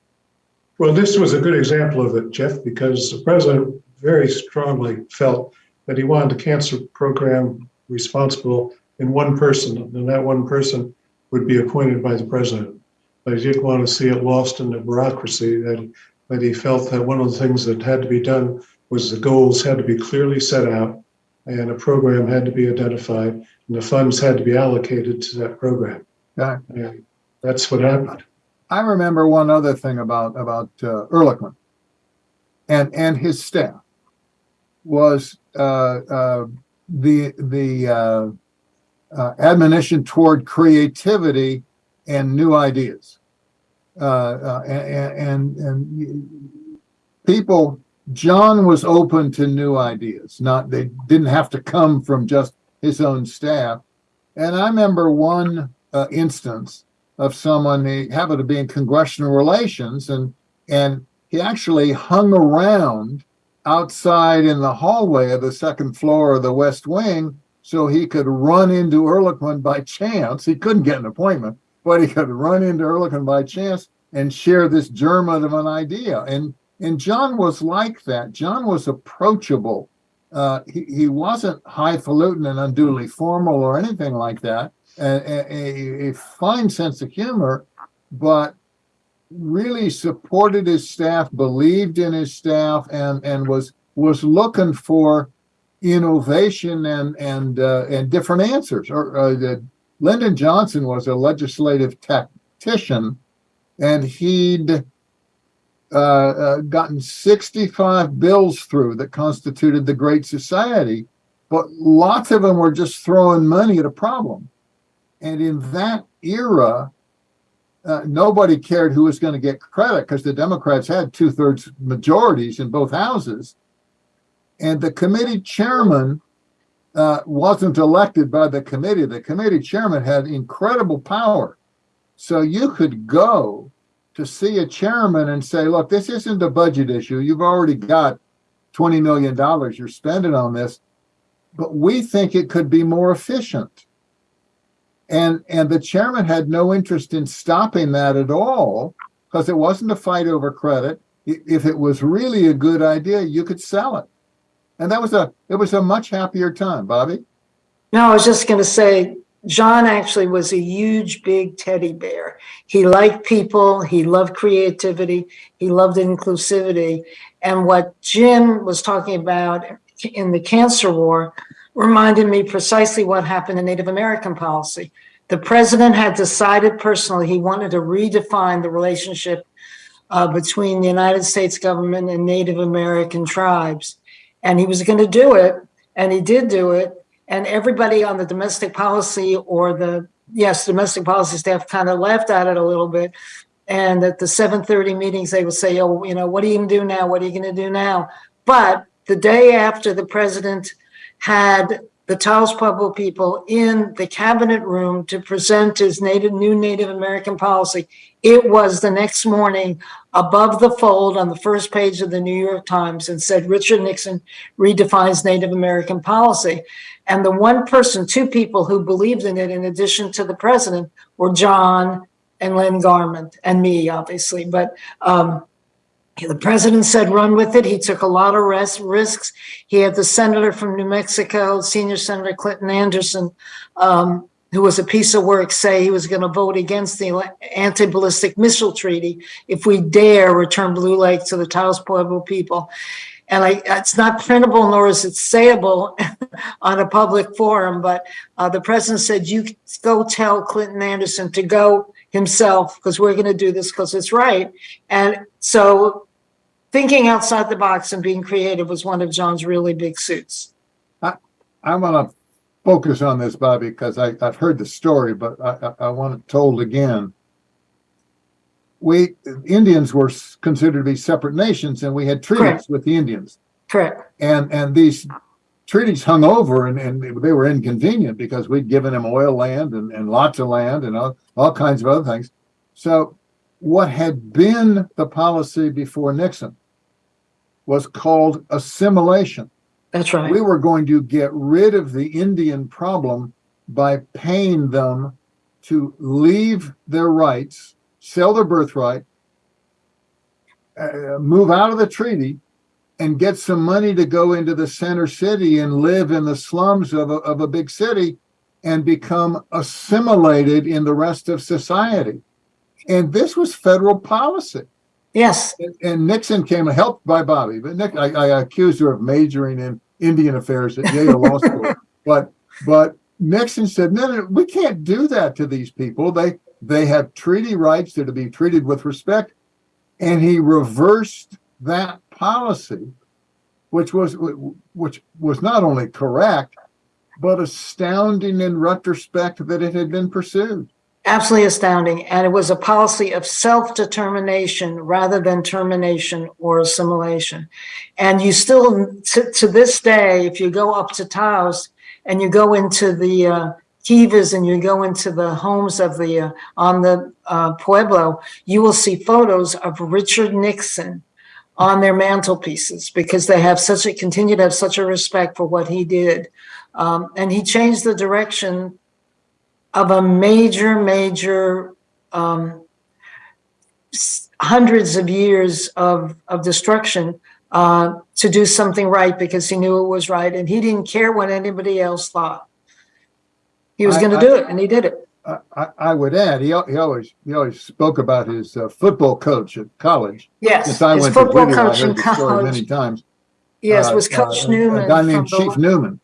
Well, this was a good example of it, Geoff, because the president very strongly felt that he wanted a cancer program responsible in one person, and that one person would be appointed by the president. But he didn't want to see it lost in the bureaucracy. That that he felt that one of the things that had to be done was the goals had to be clearly set out, and a program had to be identified, and the funds had to be allocated to that program. Yeah. And that's what happened. I remember one other thing about about uh, Ehrlichman and and his staff was uh, uh, the the uh, uh, admonition toward creativity and new ideas, uh, uh, and and, and people. John was open to new ideas. Not they didn't have to come from just his own staff. And I remember one uh, instance of someone he happened to be in congressional relations and and he actually hung around outside in the hallway of the second floor of the west wing so he could run into Ehrlichman by chance. He couldn't get an appointment, but he could run into Ehrlichman by chance and share this germ of an idea. And and John was like that. John was approachable. Uh, he, he wasn't highfalutin and unduly formal or anything like that a, a, a fine sense of humor, but really supported his staff, believed in his staff, and and was was looking for innovation and and uh, and different answers. Or uh, the, Lyndon Johnson was a legislative tactician, and he'd gotten 65 bills through that constituted the Great Society, but lots of them were just throwing money at a problem. And in that era, uh, nobody cared who was going to get credit because the Democrats had two thirds majorities in both houses. And the committee chairman uh, wasn't elected by the committee. The committee chairman had incredible power. So you could go to see a chairman and say, look, this isn't a budget issue. You've already got $20 million you're spending on this, but we think it could be more efficient. And, and the chairman had no interest in stopping that at all because it wasn't a fight over credit. If it was really a good idea, you could sell it. And that was a, it was a much happier time, Bobby. No, I was just going to say, John actually was a huge, big teddy bear. He liked people. He loved creativity. He loved inclusivity. And what Jim was talking about in the cancer war reminded me precisely what happened in Native American policy. The president had decided personally he wanted to redefine the relationship uh, between the United States government and Native American tribes. And he was going to do it, and he did do it. And everybody on the domestic policy or the, yes, domestic policy staff kind of laughed at it a little bit. And at the 7:30 meetings, they would say, oh, you know, what are you going to do now? What are you going to do now? But the day after the president had the Taos Pueblo people in the cabinet room to present his native, new Native American policy, it was the next morning above the fold on the first page of the New York Times and said, Richard Nixon redefines Native American policy. And the one person, two people who believed in it, in addition to the president, were John and Len Garment and me, obviously. But um, the president said run with it. He took a lot of risks. He had the senator from New Mexico, senior Senator Clinton Anderson, um, who was a piece of work, say he was going to vote against the anti-ballistic missile treaty if we dare return Blue Lake to the Taos Pueblo people. And I, it's not printable nor is it sayable [LAUGHS] on a public forum, but uh, the president said, you go tell Clinton Anderson to go himself because we're going to do this because it's right. And so thinking outside the box and being creative was one of John's really big suits. I I want to focus on this, Bobby, because I, I've heard the story, but I, I, I want it told again. We, Indians were considered to be separate nations and we had treaties Correct. with the Indians. Correct. And, and these treaties hung over and, and they were inconvenient because we'd given them oil land and, and lots of land and all, all kinds of other things. So what had been the policy before Nixon was called assimilation. That's right. We were going to get rid of the Indian problem by paying them to leave their rights, sell their birthright, uh, move out of the treaty, and get some money to go into the center city and live in the slums of a, of a big city and become assimilated in the rest of society. And this was federal policy. Yes. And- And Nixon came helped by Bobby, but Nick, I, I accused her of majoring in Indian affairs at Yale Law School. [LAUGHS] But, but Nixon said, no, no, we can't do that to these people. They, they have treaty rights. They're to be treated with respect. And he reversed that policy, which was, which was not only correct, but astounding in retrospect that it had been pursued. Absolutely astounding. And it was a policy of self-determination rather than termination or assimilation. And you still, to, to this day, if you go up to Taos and you go into the uh, kivas and you go into the homes of the, uh, on the uh, Pueblo, you will see photos of Richard Nixon on their mantelpieces because they have such a, continue to have such a respect for what he did. Um, and he changed the direction of a major, major, um, hundreds of years of, of destruction uh, to do something right because he knew it was right and he didn't care what anybody else thought. He was going to I- do it and he did it. I, I, I would add, he, he always, he always spoke about his uh, football coach at college. Yes, Since I his went to football I coach in heard the story many college. times. Yes, Uh, was Coach uh, Newman. A guy named Chief Newman.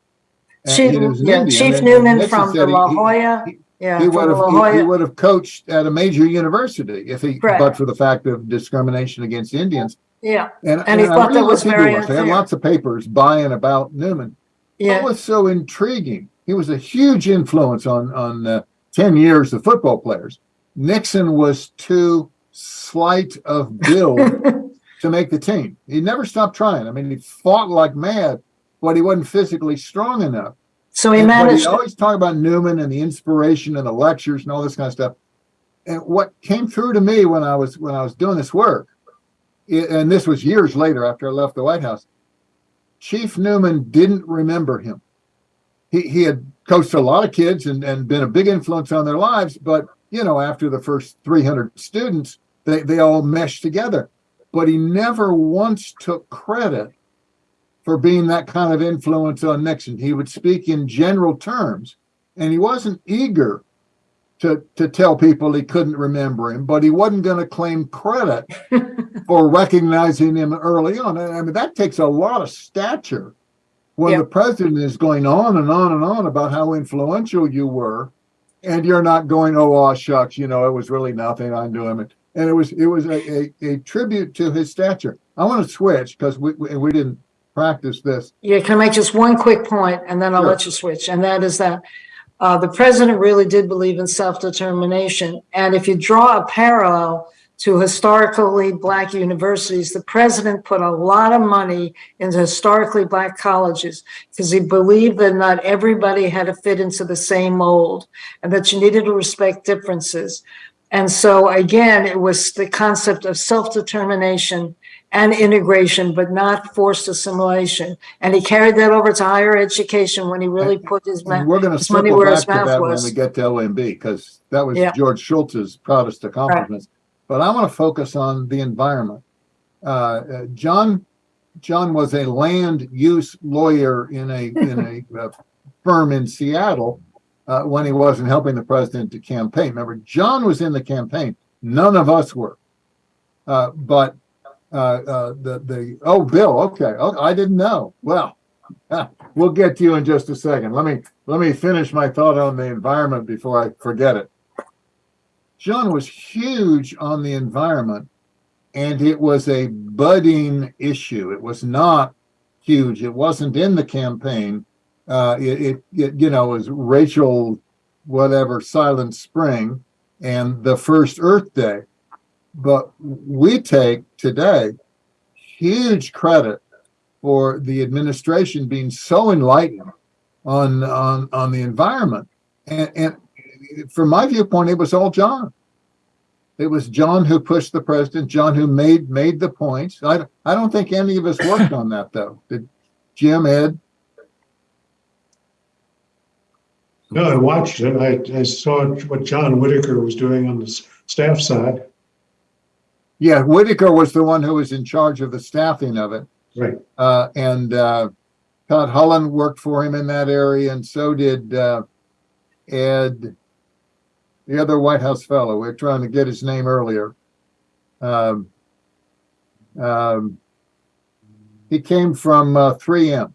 Chief, he yeah, Indian, Chief Newman from the La he- Jolla. he- Yeah, He would have, he- he would have coached at a major university if he, Correct. but for the fact of discrimination against Indians. Yeah, And, And he and I thought that was very. They had lots of papers by and about Newman. What yeah, was so intriguing? He was a huge influence on on uh, ten years of football players. Nixon was too slight of [LAUGHS] build to make the team. He never stopped trying. I mean, he fought like mad, but he wasn't physically strong enough. so he And- managed, He always talked about Newman and the inspiration and the lectures and all this kind of stuff. And what came through to me when I was when I was doing this work, and this was years later after I left the White House, Chief Newman didn't remember him. He he had coached a lot of kids and, and been a big influence on their lives, but you know, after the first 300 students, they, they all meshed together. But he never once took credit for being that kind of influence on Nixon. He would speak in general terms, and he wasn't eager to to tell people he couldn't remember him, but he wasn't going to claim credit [LAUGHS] for recognizing him early on. And I mean, that takes a lot of stature when Yeah. the president is going on and on and on about how influential you were, and you're not going, "Oh, aw, shucks," you know, it was really nothing. I knew him, and it was it was a, a, a tribute to his stature. I want to switch because we we didn't practice this. yeah, can I make just one quick point and then I'll Sure. let you switch? And that is that uh, the president really did believe in self-determination. And if you draw a parallel to historically black universities, the president put a lot of money into historically black colleges because he believed that not everybody had to fit into the same mold and that you needed to respect differences. And so again, it was the concept of self-determination and integration, but not forced assimilation. And he carried that over to higher education when he really put his, And we're going to his money circle where back his to mouth that when was. we get to OMB because that was Yeah. George Shultz's proudest accomplishments. But I want to focus on the environment. Uh, uh, John John was a land use lawyer in a [LAUGHS] in a uh, firm in Seattle uh, when he wasn't helping the president to campaign. Remember, John was in the campaign. None of us were. Uh, but the the oh Bill, okay, oh, I didn't know. Well, [LAUGHS] we'll get to you in just a second. Let me let me finish my thought on the environment before I forget it. John was huge on the environment, and it was a budding issue. It was not huge. It wasn't in the campaign. Uh, it, it, it you know was Rachel, whatever, Silent Spring, and the first Earth Day. But we take today huge credit for the administration being so enlightened on on on the environment. And and from my viewpoint it was all john. It was john who pushed the president john who made made the points. I i don't think any of us worked on that though. Did jim ed? No, I watched it. I, I saw what John Whitaker was doing on the staff side. Yeah whitaker was the one who was in charge of the staffing of it Right. uh, and uh, Todd Holland worked for him in that area, and so did uh, Ed, the other White House fellow. We are trying to get his name earlier. Um, um, he came from uh, 3M.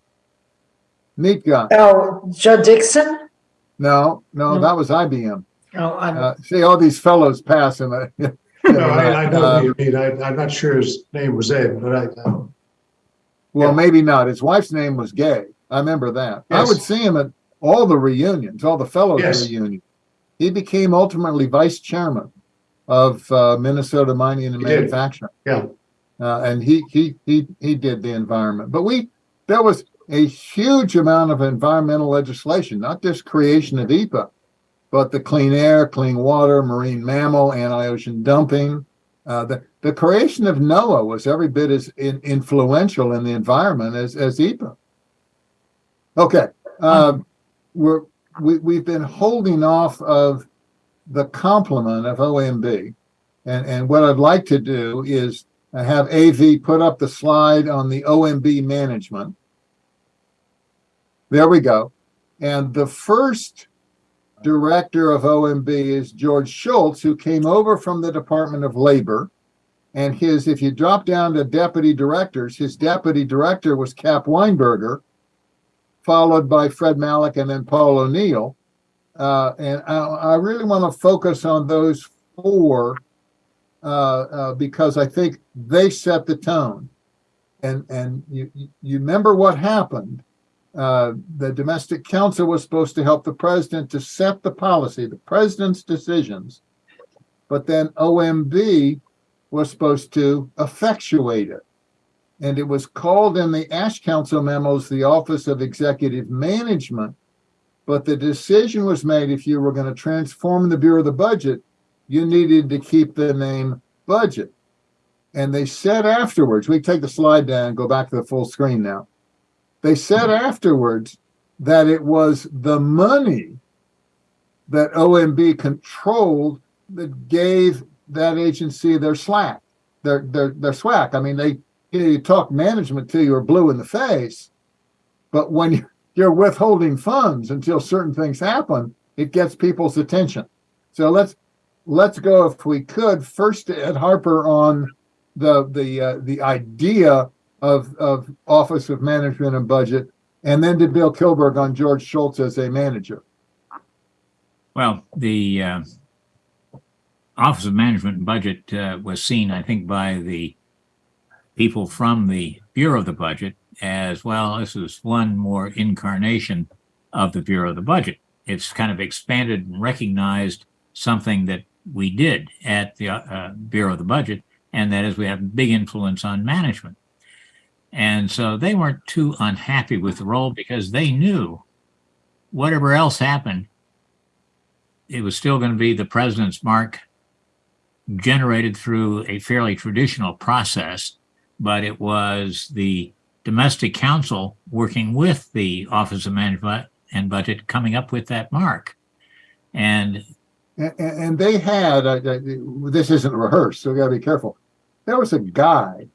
Neat guy. oh, Judd Dixon? No, no, No. that was IBM. Oh, I'm, Uh, see all these fellows passing. [LAUGHS] No, I, I know what you mean. I, I'm not sure his name was Ed, but I, I- Well, maybe not. His wife's name was Gay. I remember that. I would see him at all the reunions, all the fellows Yes. reunions. He became ultimately vice chairman of uh, Minnesota Mining and He did. Manufacturing. yeah. Uh, and he, he he he did the environment. But we there was a huge amount of environmental legislation, not just creation of EPA, but the clean air, clean water, marine mammal, anti-ocean dumping. Uh, the the creation of NOAA was every bit as in, influential in the environment as as EPA. Okay, um, we're we we've been holding off of the complement of OMB, and and what I'd like to do is have AV put up the slide on the OMB management. There we go. And the first director of OMB is George Shultz, who came over from the Department of Labor. And his, if you drop down to deputy directors, his deputy director was Cap Weinberger, followed by Fred Malek and then Paul O'Neill. Uh, and I, I really want to focus on those four uh, uh, because I think they set the tone. And and you you you remember what happened? Uh, the domestic council was supposed to help the president to set the policy, the president's decisions, but then OMB was supposed to effectuate it. And it was called in the Ash Council memos the Office of Executive Management. But the decision was made if you were going to transform the Bureau of the Budget, you needed to keep the name budget. And they said afterwards, we take the slide down go back to the full screen now. They said afterwards that it was the money that OMB controlled that gave that agency their slack, their their their swag. I mean, they you, know, you talk management till you're blue in the face, but when [LAUGHS] you're withholding funds until certain things happen, it gets people's attention. So let's let's go if we could first Ed Harper on the the uh, the idea of of Office of Management and Budget, and then to Bill Kilberg on George Shultz as a manager. Well, the uh, Office of Management and Budget uh, was seen, I think, by the people from the Bureau of the Budget as well. This is one more incarnation of the Bureau of the Budget. It's kind of expanded and recognized something that we did at the uh, Bureau of the Budget, and that is we have big influence on management. And so they weren't too unhappy with the role because they knew whatever else happened, it was still going to be the president's mark generated through a fairly traditional process, but it was the domestic council working with the Office of Management and Budget coming up with that mark. And And, they had uh, this isn't rehearsed, so we got to be careful. There was a guy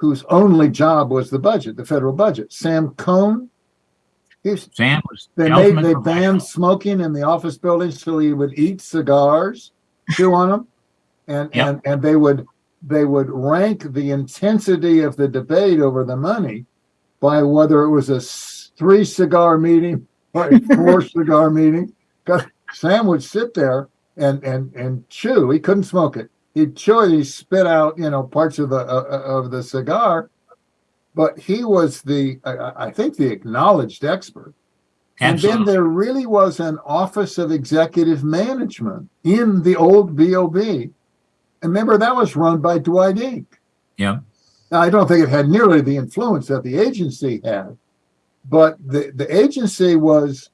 whose only job was the budget, the federal budget. Sam Cohn. Sam was they the made they banned smoking in the office buildings so he would eat cigars, chew on them, and Yep. and and they would they would rank the intensity of the debate over the money by whether it was a three cigar meeting [LAUGHS] or a four [LAUGHS] cigar meeting. Because Sam would sit there and and and chew. He couldn't smoke it. He'd chew it. He'd spit out you know parts of the uh, uh, of the cigar. But he was the I- I think the acknowledged expert. And then there really was an Office of Executive Management in the old BOB. And remember, that was run by Dwight Ink. Yeah. Now, I don't think it had nearly the influence that the agency had, but the, the agency was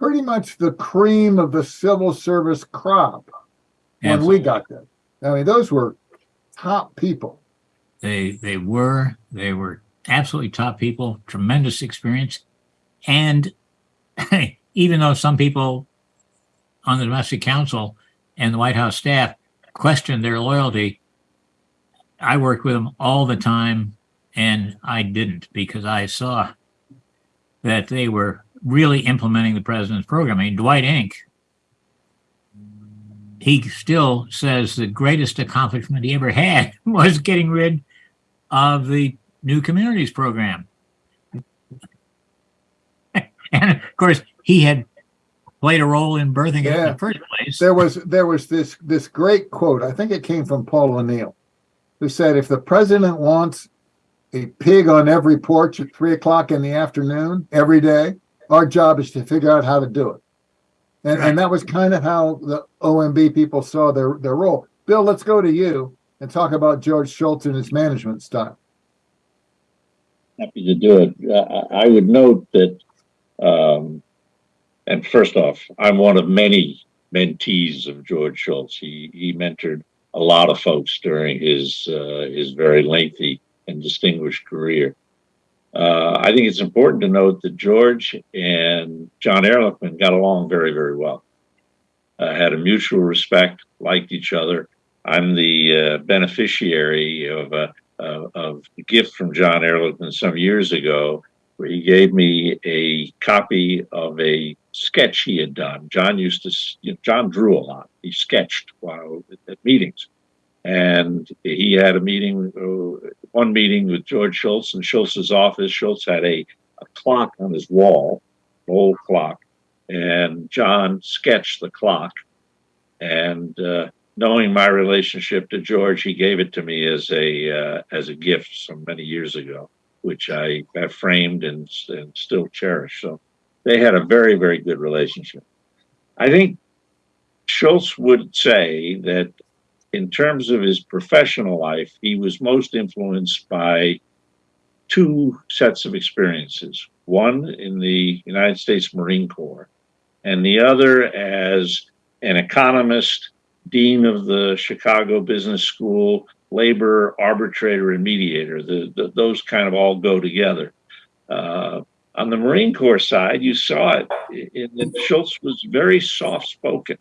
pretty much the cream of the civil service crop Absolutely. we got them. I mean, those were top people. They they were they were absolutely top people, tremendous experience, and [LAUGHS] even though some people on the domestic council and the White House staff questioned their loyalty, I worked with them all the time, and I didn't because I saw that they were really implementing the president's program. I mean, Dwight Ink. He still says the greatest accomplishment he ever had [LAUGHS] was getting rid of the New Communities program. [LAUGHS] and of course, he had played a role in birthing it in the first place. There was there was this this great quote. I think it came from Paul O'Neill, who said, "If the president wants a pig on every porch at three o'clock in the afternoon every day, our job is to figure out how to do it." And and that was kind of how the OMB people saw their their role. Bill, let's go to you and talk about George Shultz and his management style. happy to do it. Uh, I I would note that, um, and first off, I'm one of many mentees of George Shultz. He he mentored a lot of folks during his uh, his very lengthy and distinguished career. Uh, I think it's important to note that George and John Ehrlichman got along very very well. Uh, had a mutual respect, liked each other. I'm the uh, beneficiary of a of a gift from John Ehrlichman some years ago, where he gave me a copy of a sketch he had done. John used to, you know, John drew a lot. He sketched while at meetings. And he had a meeting, one meeting with George Shultz in Shultz's office. Shultz had a, a clock on his wall, an old clock, and John sketched the clock. And uh, knowing my relationship to George, he gave it to me as a uh, as a gift some many years ago, which I have framed and, and still cherish. So they had a very very good relationship. I think Shultz would say that in terms of his professional life, he was most influenced by two sets of experiences. One in the United States Marine Corps, and the other as an economist, dean of the Chicago Business School, labor arbitrator and mediator. The, the, those kind of all go together. Uh, on the Marine Corps side, you saw it. In, in Shultz was very soft spoken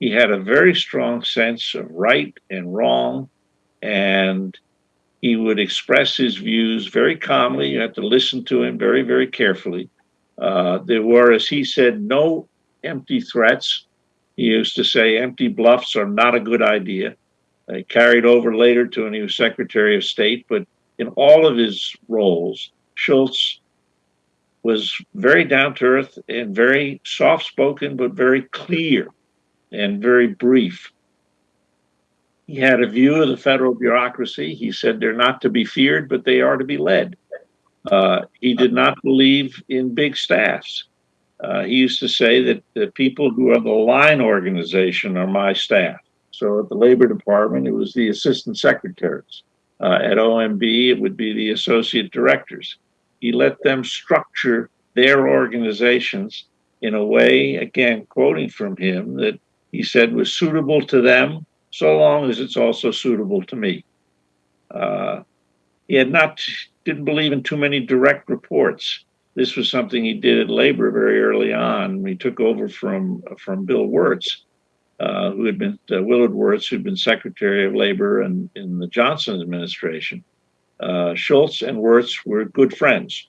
he had a very strong sense of right and wrong, and he would express his views very calmly. You have to listen to him very, very carefully. Uh, there were, as he said, no empty threats. He used to say empty bluffs are not a good idea. They carried over later to when he was Secretary of State, but in all of his roles, Shultz was very down to earth and very soft spoken, but very clear and very brief. He had a view of the federal bureaucracy. He said they're not to be feared, but they are to be led. Uh, he did not believe in big staffs. Uh, he used to say that the people who are the line organization are my staff. So at the Labor Department, it was the assistant secretaries. Uh, at OMB, it would be the associate directors. He let them structure their organizations in a way, again, quoting from him, that he said was suitable to them so long as it's also suitable to me. Uh, he had not didn't believe in too many direct reports. This was something he did at Labor very early on. He took over from from Bill Wirtz, uh, who had been uh, Willard Wirtz, who'd been Secretary of Labor and in the Johnson administration. Uh, Shultz and Wirtz were good friends.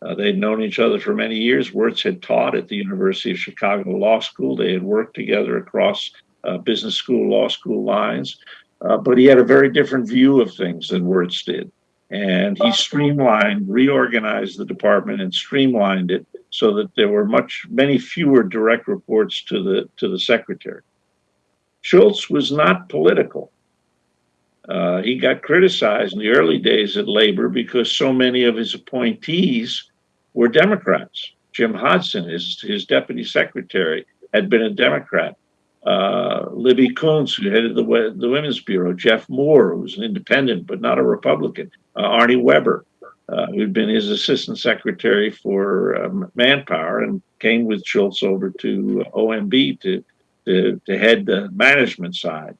Uh, they'd known each other for many years. Wirtz had taught at the University of Chicago Law School. They had worked together across uh, business school, law school lines. Uh, but he had a very different view of things than Wirtz did. And he streamlined, reorganized the department and streamlined it so that there were much, many fewer direct reports to the, to the secretary. Shultz was not political. Uh, he got criticized in the early days at labor because so many of his appointees were Democrats. Jim Hodgson, his, his deputy secretary, had been a Democrat. Uh, Libby Koontz, who headed the, the Women's Bureau, Jeff Moore, who was an independent but not a Republican, uh, Arnie Weber, uh, who'd been his assistant secretary for um, manpower and came with Shultz over to OMB to, to, to head the management side.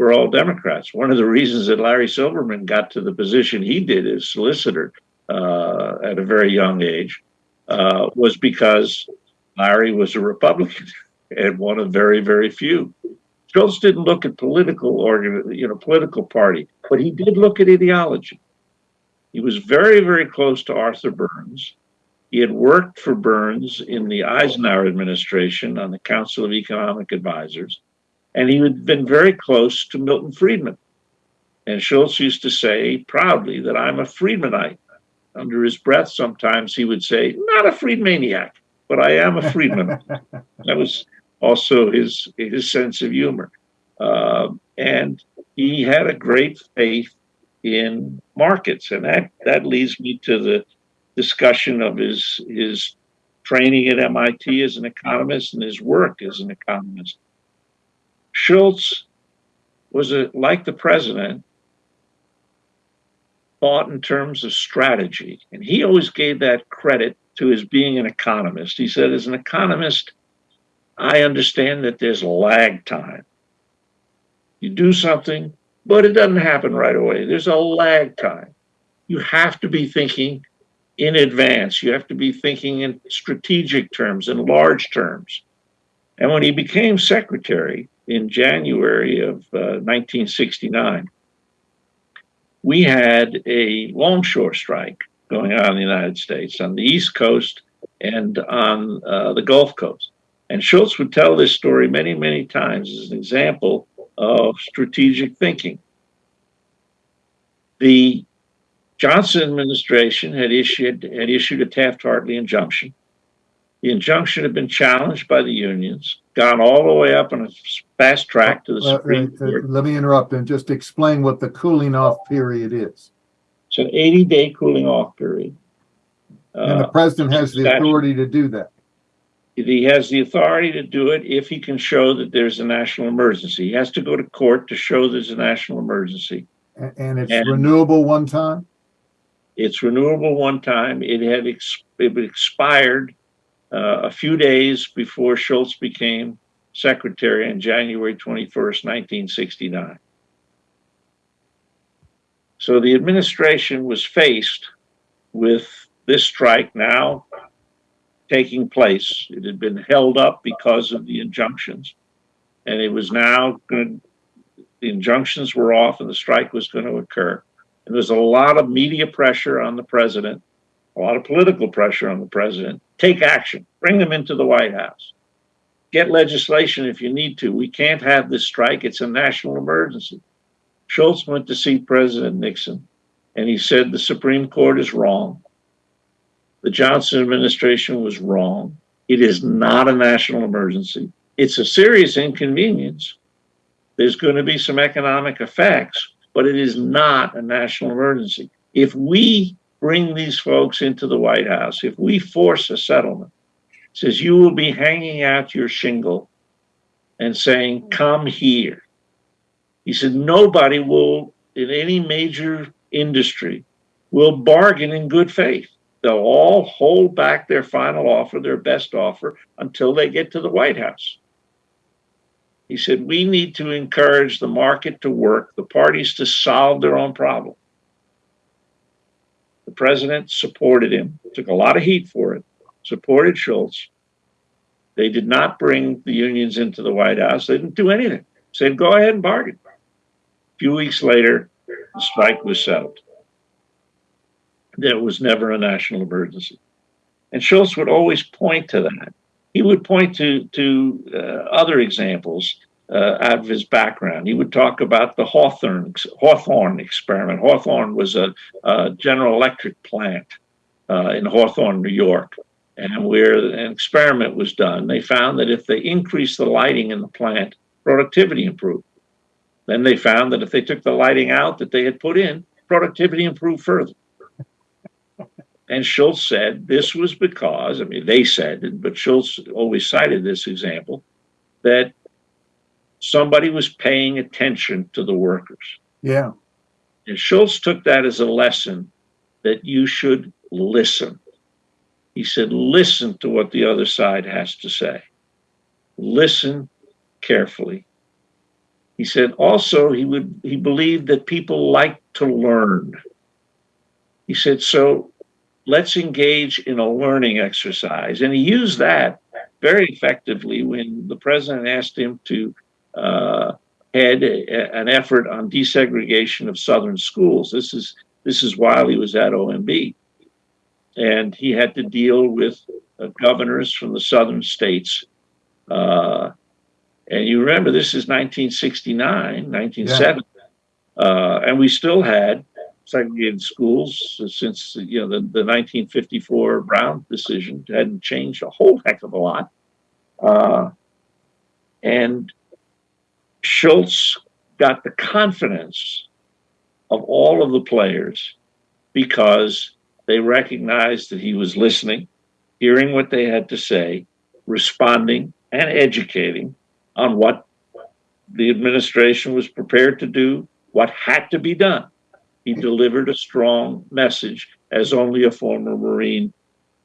Were all Democrats. One of the reasons that Larry Silberman got to the position he did as solicitor uh, at a very young age uh, was because Larry was a Republican [LAUGHS] and one of very, very few. Shultz didn't look at political organ, you know, political party, but he did look at ideology. He was very, very close to Arthur Burns. He had worked for Burns in the Eisenhower administration on the Council of Economic Advisors and he had been very close to Milton Friedman. And Shultz used to say proudly that I'm a Friedmanite. Under his breath, sometimes he would say, not a Friedmaniac, but I am a Friedman. [LAUGHS] that was also his, his sense of humor. Uh, and he had a great faith in markets. And that, that leads me to the discussion of his, his training at MIT as an economist and his work as an economist. Shultz was a, like the president, thought in terms of strategy. And he always gave that credit to his being an economist. He said, as an economist, I understand that there's lag time. You do something, but it doesn't happen right away. There's a lag time. You have to be thinking in advance. You have to be thinking in strategic terms, in large terms. And when he became secretary, in January of uh, 1969, we had a longshore strike going on in the United States. On the East Coast, and on uh, the Gulf Coast. And Shultz would tell this story many, many times as an example of strategic thinking. The Johnson administration had issued had issued a Taft-Hartley injunction. The injunction had been challenged by the unions, gone all the way up on a fast track to the Uh, Supreme uh, Court. Let me interrupt and just explain what the cooling off period is. It's an 80-day cooling off period. And the Uh, president has the authority to do that. he has the authority to do it if he can show that there's a national emergency. He has to go to court to show there's a national emergency. A- And it's And- renewable one time? It's renewable one time. It had ex- it expired uh, a few days before Shultz became secretary on January 21st, 1969. So the administration was faced with this strike now taking place. It had been held up because of the injunctions, and it was now going the injunctions were off and the strike was going to occur. And there's a lot of media pressure on the president, a lot of political pressure on the president. Take action, bring them into the White House, get legislation if you need to. We can't have this strike, it's a national emergency. Shultz went to see President Nixon and he said the Supreme Court is wrong. The Johnson administration was wrong. It is not a national emergency. It's a serious inconvenience. There's going to be some economic effects, but it is not a national emergency. If we bring these folks into the White House, if we force a settlement, says you will be hanging out your shingle and saying, come here. He said, nobody will, in any major industry, will bargain in good faith. They'll all hold back their final offer, their best offer, until they get to the White House. He said, we need to encourage the market to work, the parties to solve their own problem. The president supported him, took a lot of heat for it, supported Shultz. They did not bring the unions into the White House. They didn't do anything. Said, go ahead and bargain. A few weeks later, the strike was settled. There was never a national emergency. And Shultz would always point to that. He would point to, to uh, other examples uh, out of his background. He would talk about the Hawthorne, Hawthorne experiment. Hawthorne was a, a General Electric plant uh, in Hawthorne, New York, and where an experiment was done. They found that if they increased the lighting in the plant, productivity improved. Then they found that if they took the lighting out that they had put in, productivity improved further. And Shultz said this was because, I mean, they said, but Shultz always cited this example, that somebody was paying attention to the workers. Yeah, And Shultz took that as a lesson that you should listen. He said, listen to what the other side has to say. Listen carefully. He said also he would he believed that people like to learn. He said, so let's engage in a learning exercise. And he used that very effectively when the president asked him to uh, head a, an effort on desegregation of southern schools. This is this is while he was at OMB, and he had to deal with uh, governors from the southern states. Uh, and you remember this is 1969, 1970, uh, and we still had segregated schools since you know the, the 1954 Brown decision hadn't changed a whole heck of a lot. Uh, and Shultz got the confidence of all of the players because they recognized that he was listening, hearing what they had to say, responding, and educating on what the administration was prepared to do, what had to be done. He delivered a strong message as only a former Marine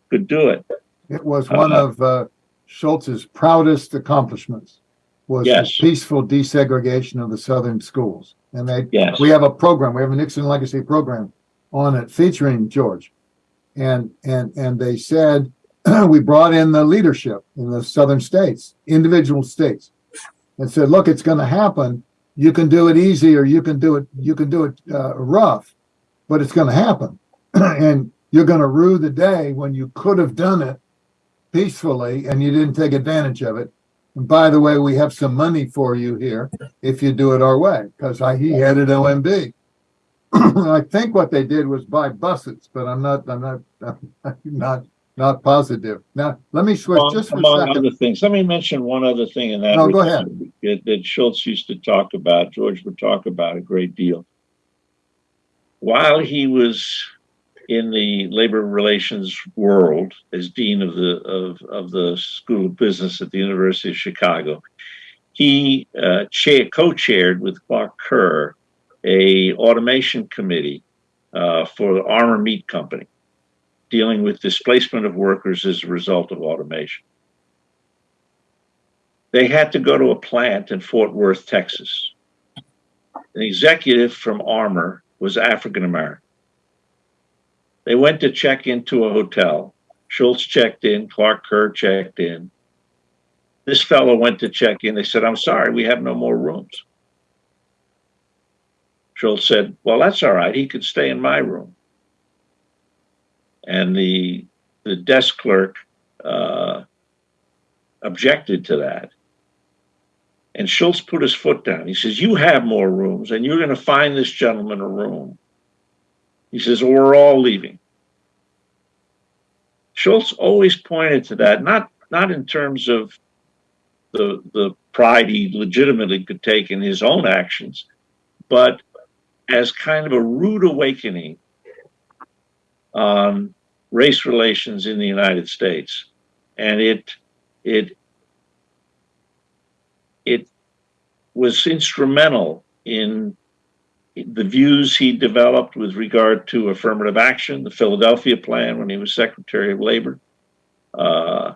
could do it. it was one Uh, of uh, Shultz's proudest accomplishments was the peaceful desegregation of the southern schools. And they, Yes. we have a program, we have a Nixon Legacy program on it featuring George. And, and, and they said, [CLEARS THROAT] we brought in the leadership in the southern states, individual states, and said, look, it's going to happen. You can do it easy or you can do it, you can do it uh, rough, but it's going to happen. [CLEARS THROAT] and you're going to rue the day when you could have done it peacefully and you didn't take advantage of it. And by the way, we have some money for you here if you do it our way, because I, he headed OMB. [CLEARS THROAT] I think what they did was buy buses, but I'm not, I'm not, I'm [LAUGHS] not, not positive. Now, let me switch Among, just for a among second. other things, let me mention one other thing in that. No, go ahead. That, that Shultz used to talk about, George would talk about a great deal. While he was in the labor relations world as dean of the of, of the School of Business at the University of Chicago, he uh, chair, co-chaired with Clark Kerr a automation committee uh, for the Armour Meat Company dealing with displacement of workers as a result of automation. They had to go to a plant in Fort Worth, Texas. An executive from Armour was African American. They went to check into a hotel. Shultz checked in, Clark Kerr checked in. This fellow went to check in. They said, I'm sorry, we have no more rooms. Shultz said, Well, that's all right. He could stay in my room and the the desk clerk uh, objected to that. And Shultz put his foot down. He says, "You have more rooms, and you're going to find this gentleman a room." He says, "Or we're all leaving." Shultz always pointed to that, not not in terms of the the pride he legitimately could take in his own actions, but as kind of a rude awakening on race relations in the United States, and it it it was instrumental in the views he developed with regard to affirmative action, the Philadelphia Plan when he was Secretary of Labor, uh,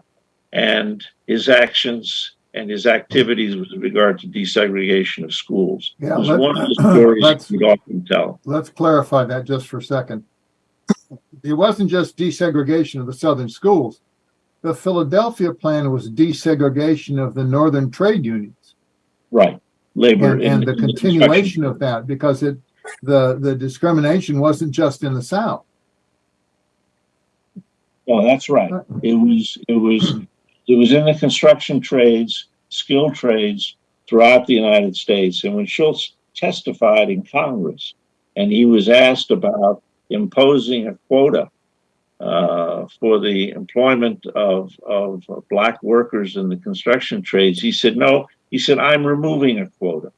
and his actions and his activities with regard to desegregation of schools. Yeah, it was let- one of the [CLEARS THROAT] stories let's- we'd often tell. Let's clarify that just for a second. It wasn't just desegregation of the southern schools. The Philadelphia plan was desegregation of the northern trade unions. Right. Labor And, and the construction. continuation of that, because it, the, the discrimination wasn't just in the South. Oh, that's right. It was, it was, it was in the construction trades, skilled trades throughout the United States. And when Shultz testified in Congress and he was asked about imposing a quota uh, for the employment of, of black workers in the construction trades, he said, no, he said, I'm removing a quota.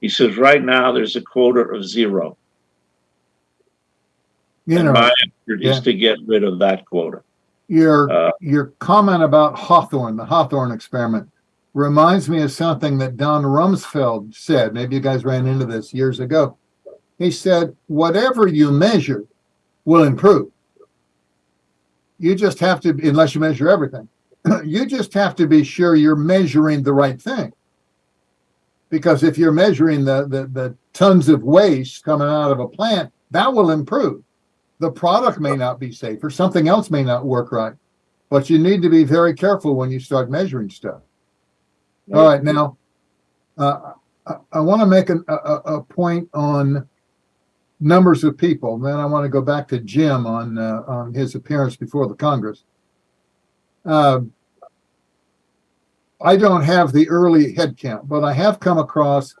He says, right now there's a quota of zero. You know, my effort yeah. is to get rid of that quota. your, Uh, your comment about Hawthorne, the Hawthorne experiment, reminds me of something that Don Rumsfeld said. Maybe you guys ran into this years ago. He said, whatever you measure will improve. You just have to, unless you measure everything, [CLEARS THROAT] you just have to be sure you're measuring the right thing. Because if you're measuring the, the, the tons of waste coming out of a plant, that will improve. The product may not be safe or something else may not work right. But you need to be very careful when you start measuring stuff. All right, now, uh, I, I want to make an, a, a, a point on numbers of people. Then I want to go back to Jim on, uh, on his appearance before the Congress. Um, I don't have the early head count, but I have come across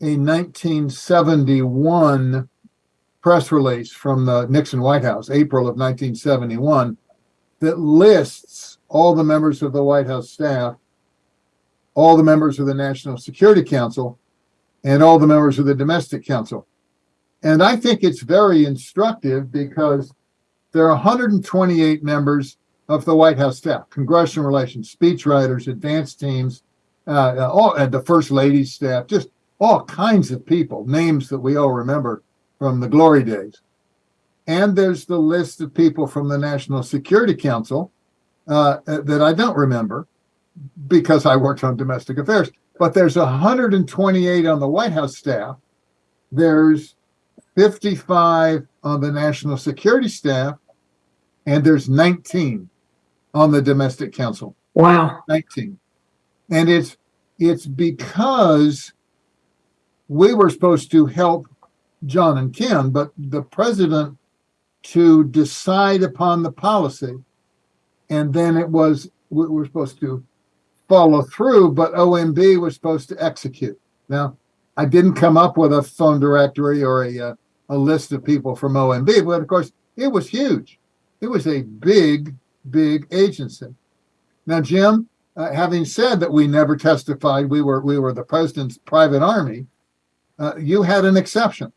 a 1971 press release from the Nixon White House, April of 1971, that lists all the members of the White House staff all the members of the National Security Council, and all the members of the Domestic Council. And I think it's very instructive because there are 128 members of the White House staff, congressional relations, speechwriters, advance teams, uh, all, and the First Lady's staff, just all kinds of people, names that we all remember from the glory days. And there's the list of people from the National Security Council uh, that I don't remember because I worked on domestic affairs. But there's 128 on the White House staff. There's 55 on the national security staff, and there's 19 on the domestic council. Wow. 19. And it's it's because we were supposed to help John and Ken, but the president to decide upon the policy and then it was, we were supposed to follow through, but OMB was supposed to execute. Now, I didn't come up with a phone directory or a, uh, a list of people from OMB, but of course, it was huge. It was a big, big agency. Now, Jim, uh, having said that we never testified, we were we were the president's private army. Uh, you had an exception.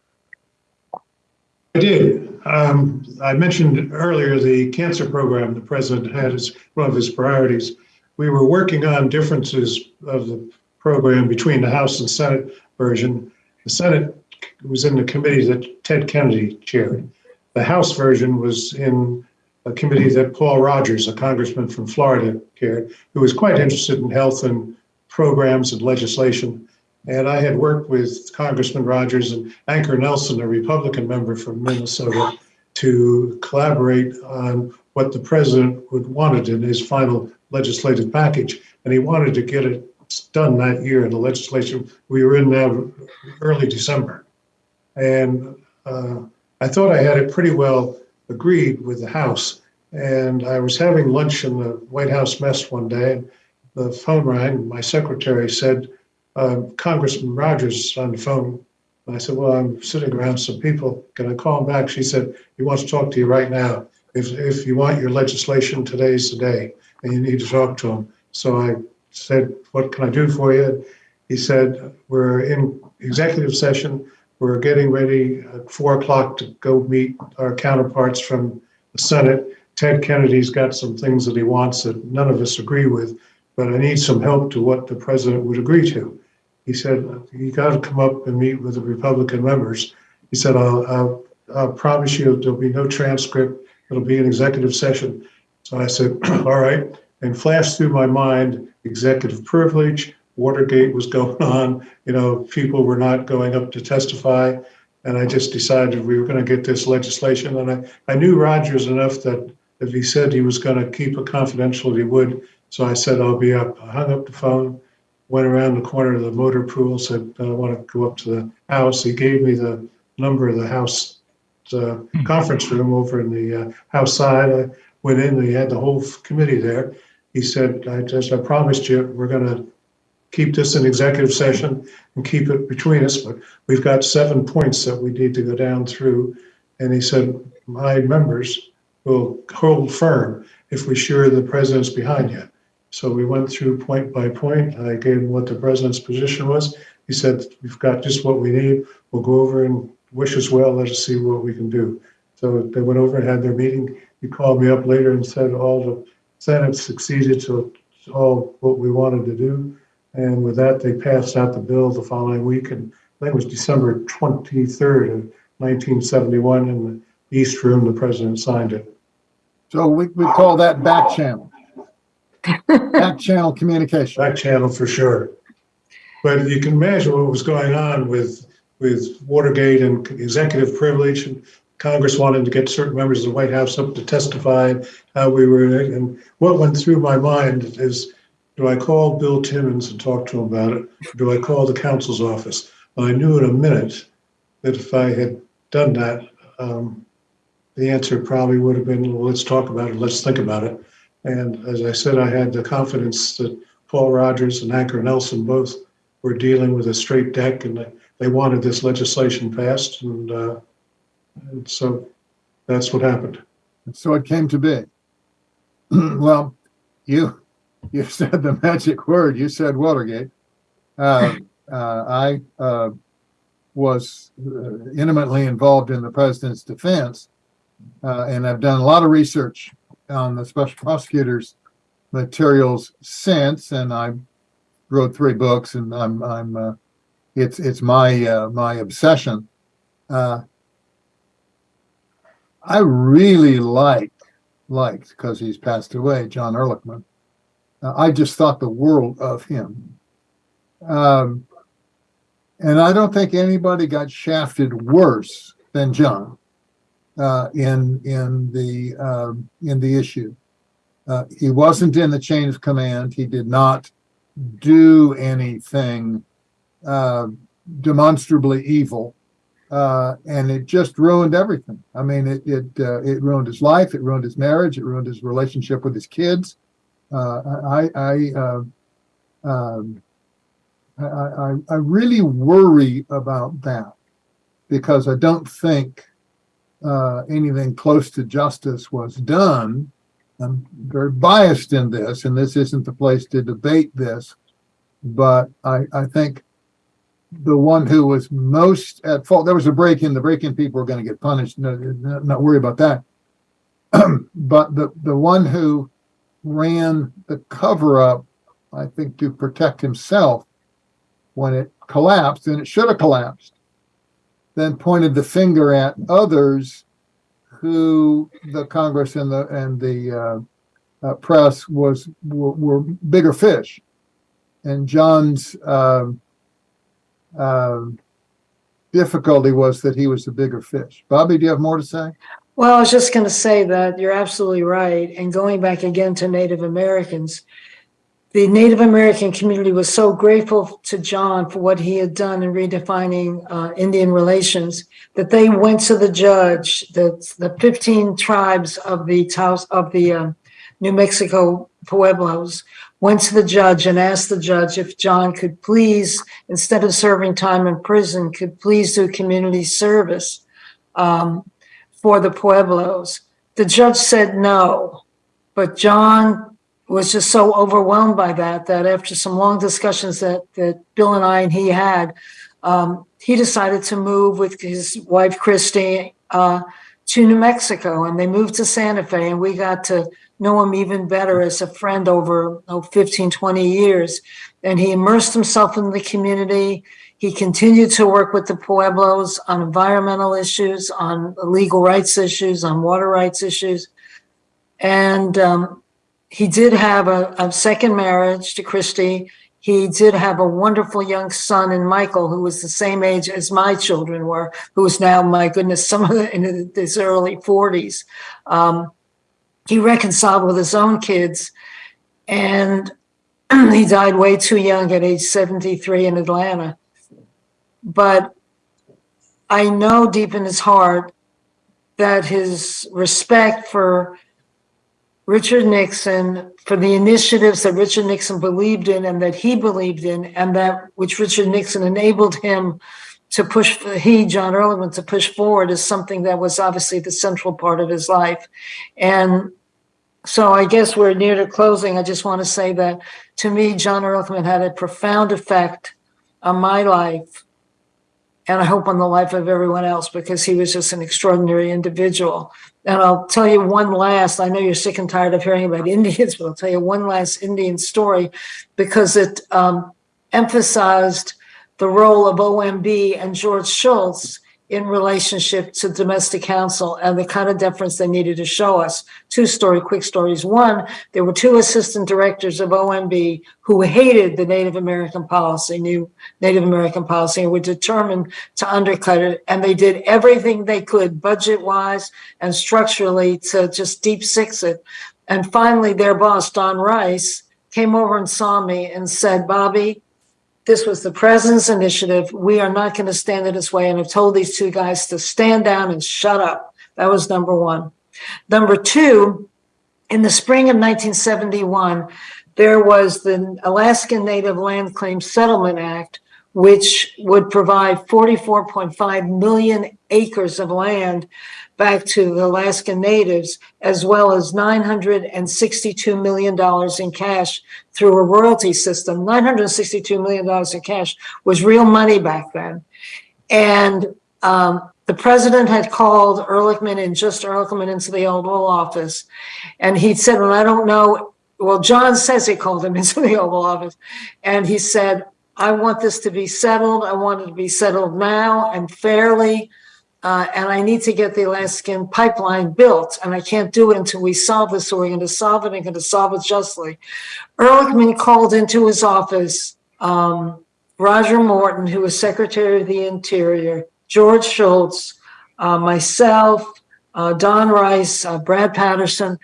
I did. Um, I mentioned earlier the cancer program the president had as one of his priorities. We were working on differences of the program between the House and Senate version. The Senate was in the committee that Ted Kennedy chaired. The House version was in a committee that Paul Rogers, a congressman from Florida, chaired, who was quite interested in health and programs and legislation. And I had worked with Congressman Rogers and Ancher Nelsen, a Republican member from Minnesota, to collaborate on what the president would wanted in his final legislative package. And he wanted to get it done that year in the legislation we were in now early December. And uh, I thought I had it pretty well agreed with the House. And I was having lunch in the White House mess one day, and the phone rang. My secretary said, uh, Congressman Rogers is on the phone. And I said, Well, I'm sitting around some people. Can I call him back? She said, He wants to talk to you right now. If, if you want your legislation, today's the day, and you need to talk to him. So I said, What can I do for you? He said, We're in executive session. We're getting ready at four o'clock to go meet our counterparts from the Senate. Ted Kennedy's got some things that he wants that none of us agree with, but I need some help to what the president would agree to. He said, You got to come up and meet with the Republican members. He said, I'll, I'll, I'll promise you there'll be no transcript. It'll be an executive session. So I said, [CLEARS THROAT] All right. And flashed through my mind executive privilege, Watergate was [LAUGHS] going on. You know, people were not going up to testify. And I just decided we were going to get this legislation. And I, I knew Rogers enough that if he said he was going to keep it confidential, he would. So I said, I'll be up. I hung up the phone, went around the corner of the motor pool, said, I want to go up to the house. He gave me the number of the house uh, conference room over in the uh, house side. I went in, and he had the whole committee there. He said, I just, I promised you, we're going to keep this in executive session and keep it between us, but we've got seven points that we need to go down through. And he said, my members will hold firm if we're sure the president's behind you. So we went through point by point. I gave him what the president's position was. He said, we've got just what we need. We'll go over and wish us well. Let us see what we can do. So they went over and had their meeting. He called me up later and said all the Senate succeeded to all what we wanted to do. And with that, they passed out the bill the following week, and I think it was December 23rd of 1971 in the East Room, the president signed it. So we, we call that back channel. [LAUGHS] back channel communication. Back channel for sure. But you can imagine what was going on with, with Watergate and executive privilege and Congress wanted to get certain members of the White House up to testify how we were, and what went through my mind is, do I call Bill Timmons and talk to him about it? Or do I call the counsel's office? Well, I knew in a minute that if I had done that, um, the answer probably would have been, well, let's talk about it, let's think about it. And as I said, I had the confidence that Paul Rogers and Ancher Nelsen both were dealing with a straight deck and they, wanted this legislation passed. And, uh, and so that's what happened. So it came to be. [CLEARS THROAT] well, you you [LAUGHS] said the magic word. You said Watergate. Uh, [LAUGHS] uh, I uh, was uh, intimately involved in the president's defense, uh, and I've done a lot of research on the special prosecutor's materials since, and I wrote three books, and I'm I'm uh, it's it's my uh, my obsession. Uh, I really liked liked because he's passed away, John Ehrlichman. Uh, I just thought the world of him. Um, and I don't think anybody got shafted worse than John uh, in in the um, in the issue. Uh, he wasn't in the chain of command. He did not do anything uh, demonstrably evil. Uh, and it just ruined everything. I mean, it, it, uh, it ruined his life. It ruined his marriage. It ruined his relationship with his kids. Uh, I, I, uh, um, I, I, I really worry about that because I don't think uh, anything close to justice was done. I'm very biased in this, and this isn't the place to debate this, but I, I think the one who was most at fault, there was a break-in, the break-in people were going to get punished, no, not, not worry about that. [CLEARS THROAT] but the, the one who ran the cover-up, I think to protect himself when it collapsed, and it should have collapsed, then pointed the finger at others who the Congress and the and the uh, uh, press was were, were bigger fish, and John's um, difficulty was that he was the bigger fish. Bobby, do you have more to say? Well, I was just going to say that you're absolutely right. And going back again to Native Americans, the Native American community was so grateful to John for what he had done in redefining uh, Indian relations that they went to the judge, the, the 15 tribes of the Taos, of the uh, New Mexico Pueblos went to the judge and asked the judge if John could please, instead of serving time in prison, could please do community service um, for the Pueblos. The judge said no, but John was just so overwhelmed by that that after some long discussions that that Bill and I and he had, um, he decided to move with his wife Christy uh, to New Mexico, and they moved to Santa Fe, and we got to know him even better as a friend over oh, 15, 20 years. And he immersed himself in the community. He continued to work with the Pueblos on environmental issues, on legal rights issues, on water rights issues. And um, he did have a, a second marriage to Christy. He did have a wonderful young son in Michael, who was the same age as my children were, who is now, my goodness, some of the, in his early 40s. Um, he reconciled with his own kids and [CLEARS THROAT] he died way too young at age 73 in Atlanta. But I know deep in his heart that his respect for Richard Nixon, for the initiatives that Richard Nixon believed in and that he believed in, and that which Richard Nixon enabled him to push, he, John Ehrlichman, to push forward is something that was obviously the central part of his life. And so I guess we're near to closing. I just want to say that to me, John Ehrlichman had a profound effect on my life. And I hope on the life of everyone else because he was just an extraordinary individual. And I'll tell you one last, I know you're sick and tired of hearing about [LAUGHS] Indians, but I'll tell you one last Indian story because it um, emphasized the role of OMB and George Shultz in relationship to domestic council and the kind of deference they needed to show us. Two story, quick stories. One, there were two assistant directors of OMB who hated the Native American policy, new Native American policy, and were determined to undercut it. And they did everything they could, budget wise and structurally, to just deep six it. And finally, their boss, Don Rice, came over and saw me and said, Bobby, this was the president's initiative. We are not going to stand in its way. And I've told these two guys to stand down and shut up. That was number one. Number two, in the spring of 1971, there was the Alaskan Native Land Claim Settlement Act, which would provide 44.5 million acres of land back to the Alaskan natives, as well as $962 million in cash through a royalty system. $962 million in cash was real money back then. And um, the president had called Ehrlichman and just Ehrlichman into the Oval Office. And he said, well, I don't know. Well, John says he called him [LAUGHS] into the Oval Office. And he said, I want this to be settled. I want it to be settled now and fairly. Uh, and I need to get the Alaskan pipeline built, and I can't do it until we solve this. So we're going to solve it and going to solve it justly. Ehrlichman called into his office um, Roger Morton, who was Secretary of the Interior, George Shultz, uh, myself, uh, Don Rice, uh, Brad Patterson,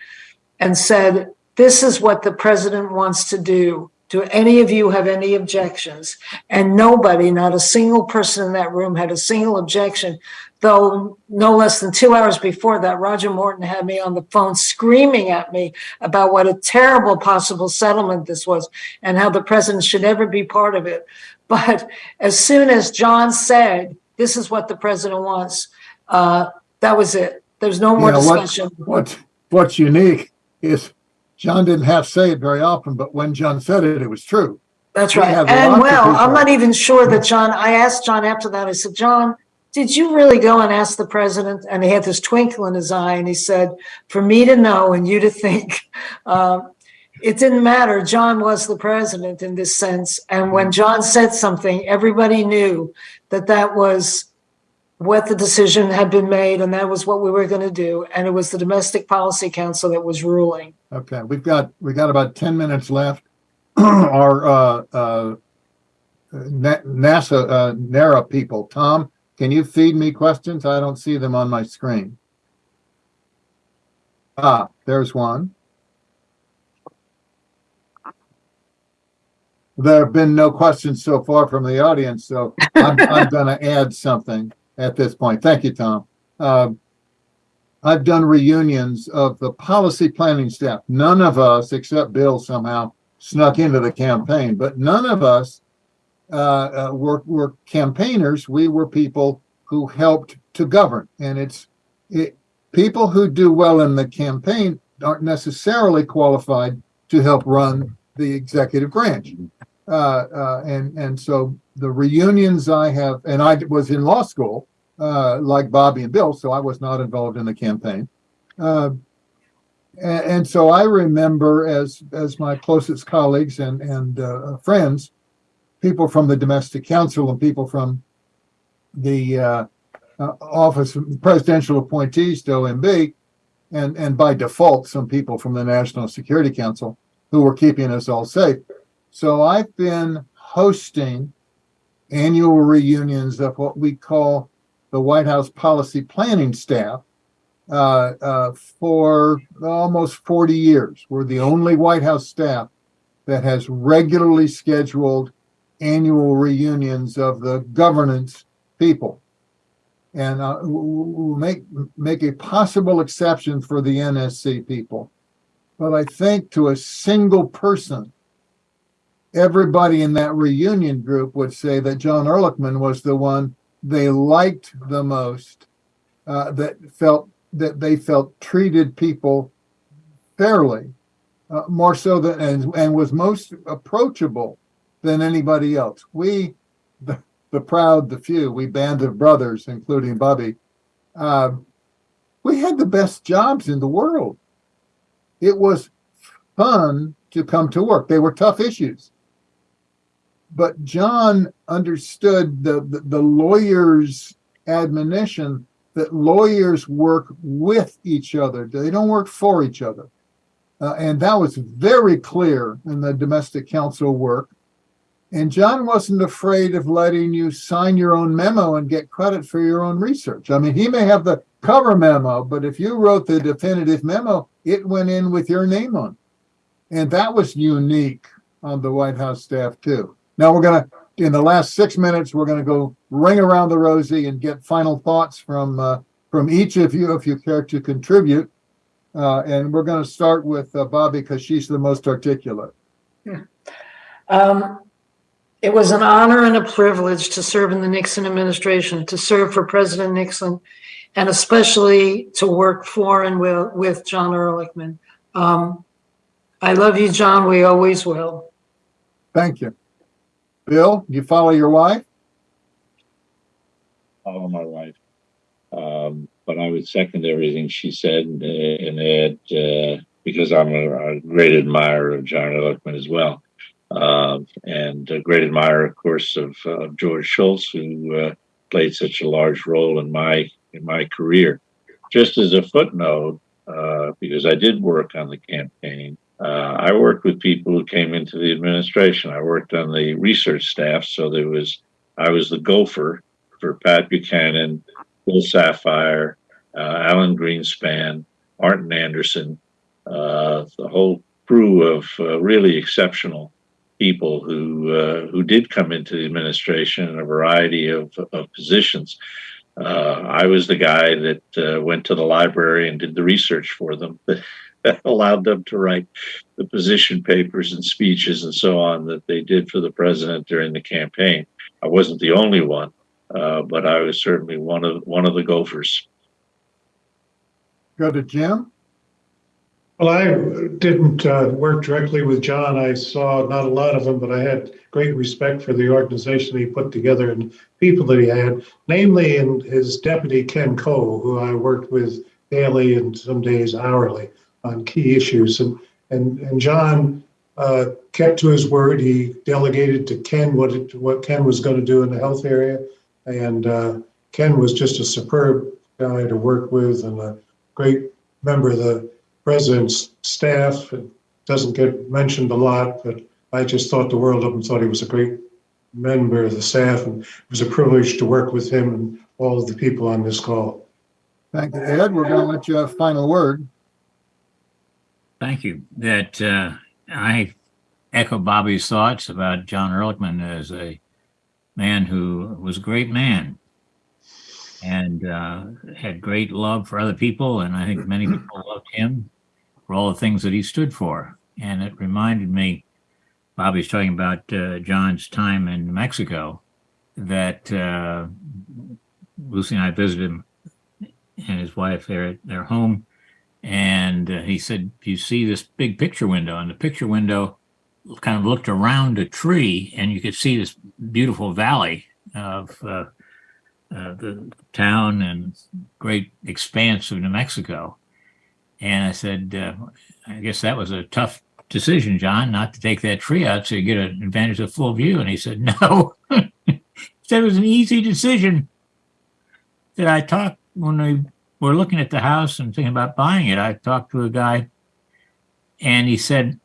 and said, "This is what the president wants to do Do any of you have any objections? And nobody, not a single person in that room had a single objection. Though no less than two hours before that, Roger Morton had me on the phone screaming at me about what a terrible possible settlement this was and how the president should never be part of it. But as soon as John said, this is what the president wants, uh, that was it. There's no more You know, what- discussion. What's, what's unique is John didn't have to say it very often, but when John said it, it was true. That's right. And well, I'm not even sure that John, I asked John after that, I said, John, did you really go and ask the president? And he had this twinkle in his eye and he said, for me to know and you to think, [LAUGHS] um, it didn't matter. John was the president in this sense. And when John said something, everybody knew that that was what the decision had been made and that was what we were going to do. And it was the Domestic Policy Council that was ruling. Okay, we've got, we got about ten minutes left. [CLEARS THROAT] Our, uh, uh, NASA, uh, NARA people, Tom, can you feed me questions? I don't see them on my screen. Ah, there's one. There have been no questions so far from the audience, so I'm, [LAUGHS] I'm gonna add something at this point. Thank you, Tom. Um, I've done reunions of the policy planning staff. None of us, except Bill, somehow snuck into the campaign, but none of us uh, uh, were, were campaigners. We were people who helped to govern. And it's it, people who do well in the campaign aren't necessarily qualified to help run the executive branch. Uh, uh, and, and so the reunions I have, and I was in law school, uh, like Bobby and Bill, so I was not involved in the campaign. Uh, and, and so I remember as as my closest colleagues and and uh, friends, people from the domestic council and people from the uh, uh, office of presidential appointees to OMB, and and by default some people from the National Security Council who were keeping us all safe. So I've been hosting annual reunions of what we call the White House policy planning staff uh, uh, for almost 40 years. We're the only White House staff that has regularly scheduled annual reunions of the governance people. And uh, we'll make, make a possible exception for the NSC people. But I think to a single person, everybody in that reunion group would say that John Ehrlichman was the one they liked the most, uh, that felt that they felt treated people fairly, uh, more so than and, and was most approachable than anybody else. We, the, the proud, the few, we band of brothers, including Bobby, uh, we had the best jobs in the world. It was fun to come to work. They were tough issues. But John understood the, the, the lawyer's admonition that lawyers work with each other. They don't work for each other. Uh, and that was very clear in the domestic council work. And John wasn't afraid of letting you sign your own memo and get credit for your own research. I mean, he may have the cover memo, but if you wrote the definitive memo, it went in with your name on. And that was unique on the White House staff, too. Now we're going to, in the last six minutes, we're going to go ring around the rosy and get final thoughts from uh, from each of you, if you care to contribute. Uh, and we're going to start with uh, Bobby because she's the most articulate. Yeah. Um, it was an honor and a privilege to serve in the Nixon administration, to serve for President Nixon, and especially to work for and with, with John Ehrlichman. Um, I love you, John. We always will. Thank you. Bill, you follow your wife? follow my wife. Um, but I would second everything she said and, and add, uh, because I'm a, a, great admirer of John Ehrlichman as well. Um, and a great admirer, of course, of uh, George Shultz, who uh, played such a large role in my in my career. Just as a footnote, uh, because I did work on the campaign, uh, I worked with people who came into the administration. I worked on the research staff, so there was I was the gopher for Pat Buchanan, Bill Safire, uh, Alan Greenspan, Martin Anderson, uh, the whole crew of uh, really exceptional people who uh, who did come into the administration in a variety of, of positions. Uh, I was the guy that uh, went to the library and did the research for them [LAUGHS] that allowed them to write the position papers and speeches and so on that they did for the president during the campaign. I wasn't the only one, uh, but I was certainly one of one of the gophers. Go to Jim. Well, I didn't uh, work directly with John. I saw not a lot of him, but I had great respect for the organization he put together and people that he had, namely in his deputy Ken Cole, who I worked with daily and some days hourly on key issues. And and and John uh, kept to his word. He delegated to Ken what it, what Ken was going to do in the health area, and uh, Ken was just a superb guy to work with and a great member of the president's staff. It doesn't get mentioned a lot, but I just thought the world of him. Thought he was a great member of the staff, and it was a privilege to work with him and all of the people on this call. Thank you, Ed. We're going to let you have a final word. Thank you. That uh, I echo Bobby's thoughts about John Ehrlichman as a man who was a great man and uh, had great love for other people. And I think many people loved him for all the things that he stood for. And it reminded me, Bobby's talking about uh, John's time in Mexico, that uh, Lucy and I visited him and his wife there at their home. And uh, he said, You see this big picture window, and the picture window kind of looked around a tree, and you could see this beautiful valley of uh, uh, the town and great expanse of New Mexico. And I said, uh, I guess that was a tough decision, John, not to take that tree out so you get an advantage of full view. And he said, [LAUGHS] No. he said it was an easy decision. That I talked when we were looking at the house and thinking about buying it. I talked to a guy and he said,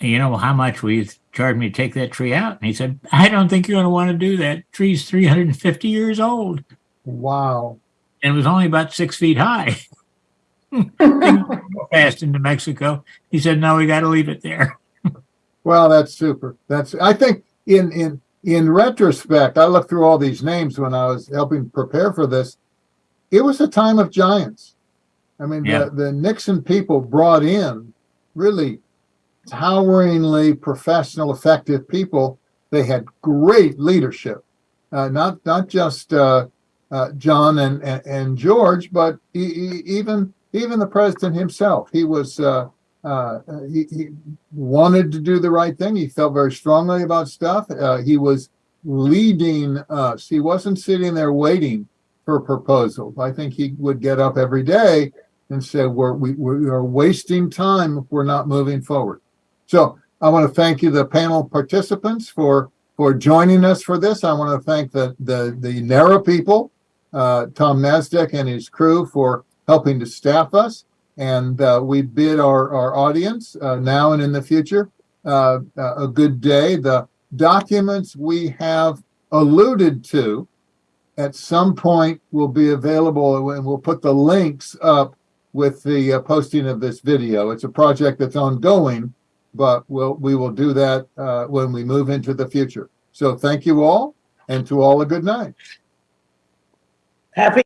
You know, how much will you charge me to take that tree out? And he said, I don't think you're going to want to do that. tree's 350 years old. Wow. And it was only about six feet high. [LAUGHS] [LAUGHS] Fast into Mexico. He said, No, we got to leave it there. [LAUGHS] Well, that's super. That's I think in in in retrospect, I looked through all these names when I was helping prepare for this. It was a time of giants. I mean, Yeah. the, the Nixon people brought in really toweringly professional, effective people. They had great leadership, uh, not not just uh, uh, John and, and and George, but e- e- even even the president himself. He was uh, uh, he, he wanted to do the right thing. He felt very strongly about stuff. Uh, he was leading us. He wasn't sitting there waiting for proposals. I think he would get up every day and say, "We're we, we are wasting time if we're not moving forward." So I want to thank you, the panel participants, for for joining us for this. I want to thank the the the NARA people, uh, Tom Nasdaq and his crew for helping to staff us. And uh, we bid our, our audience uh, now and in the future uh, a good day. The documents we have alluded to at some point will be available and we'll put the links up with the uh, posting of this video. It's a project that's ongoing, but we'll, we will do that uh, when we move into the future. So thank you all and to all a good night. Happy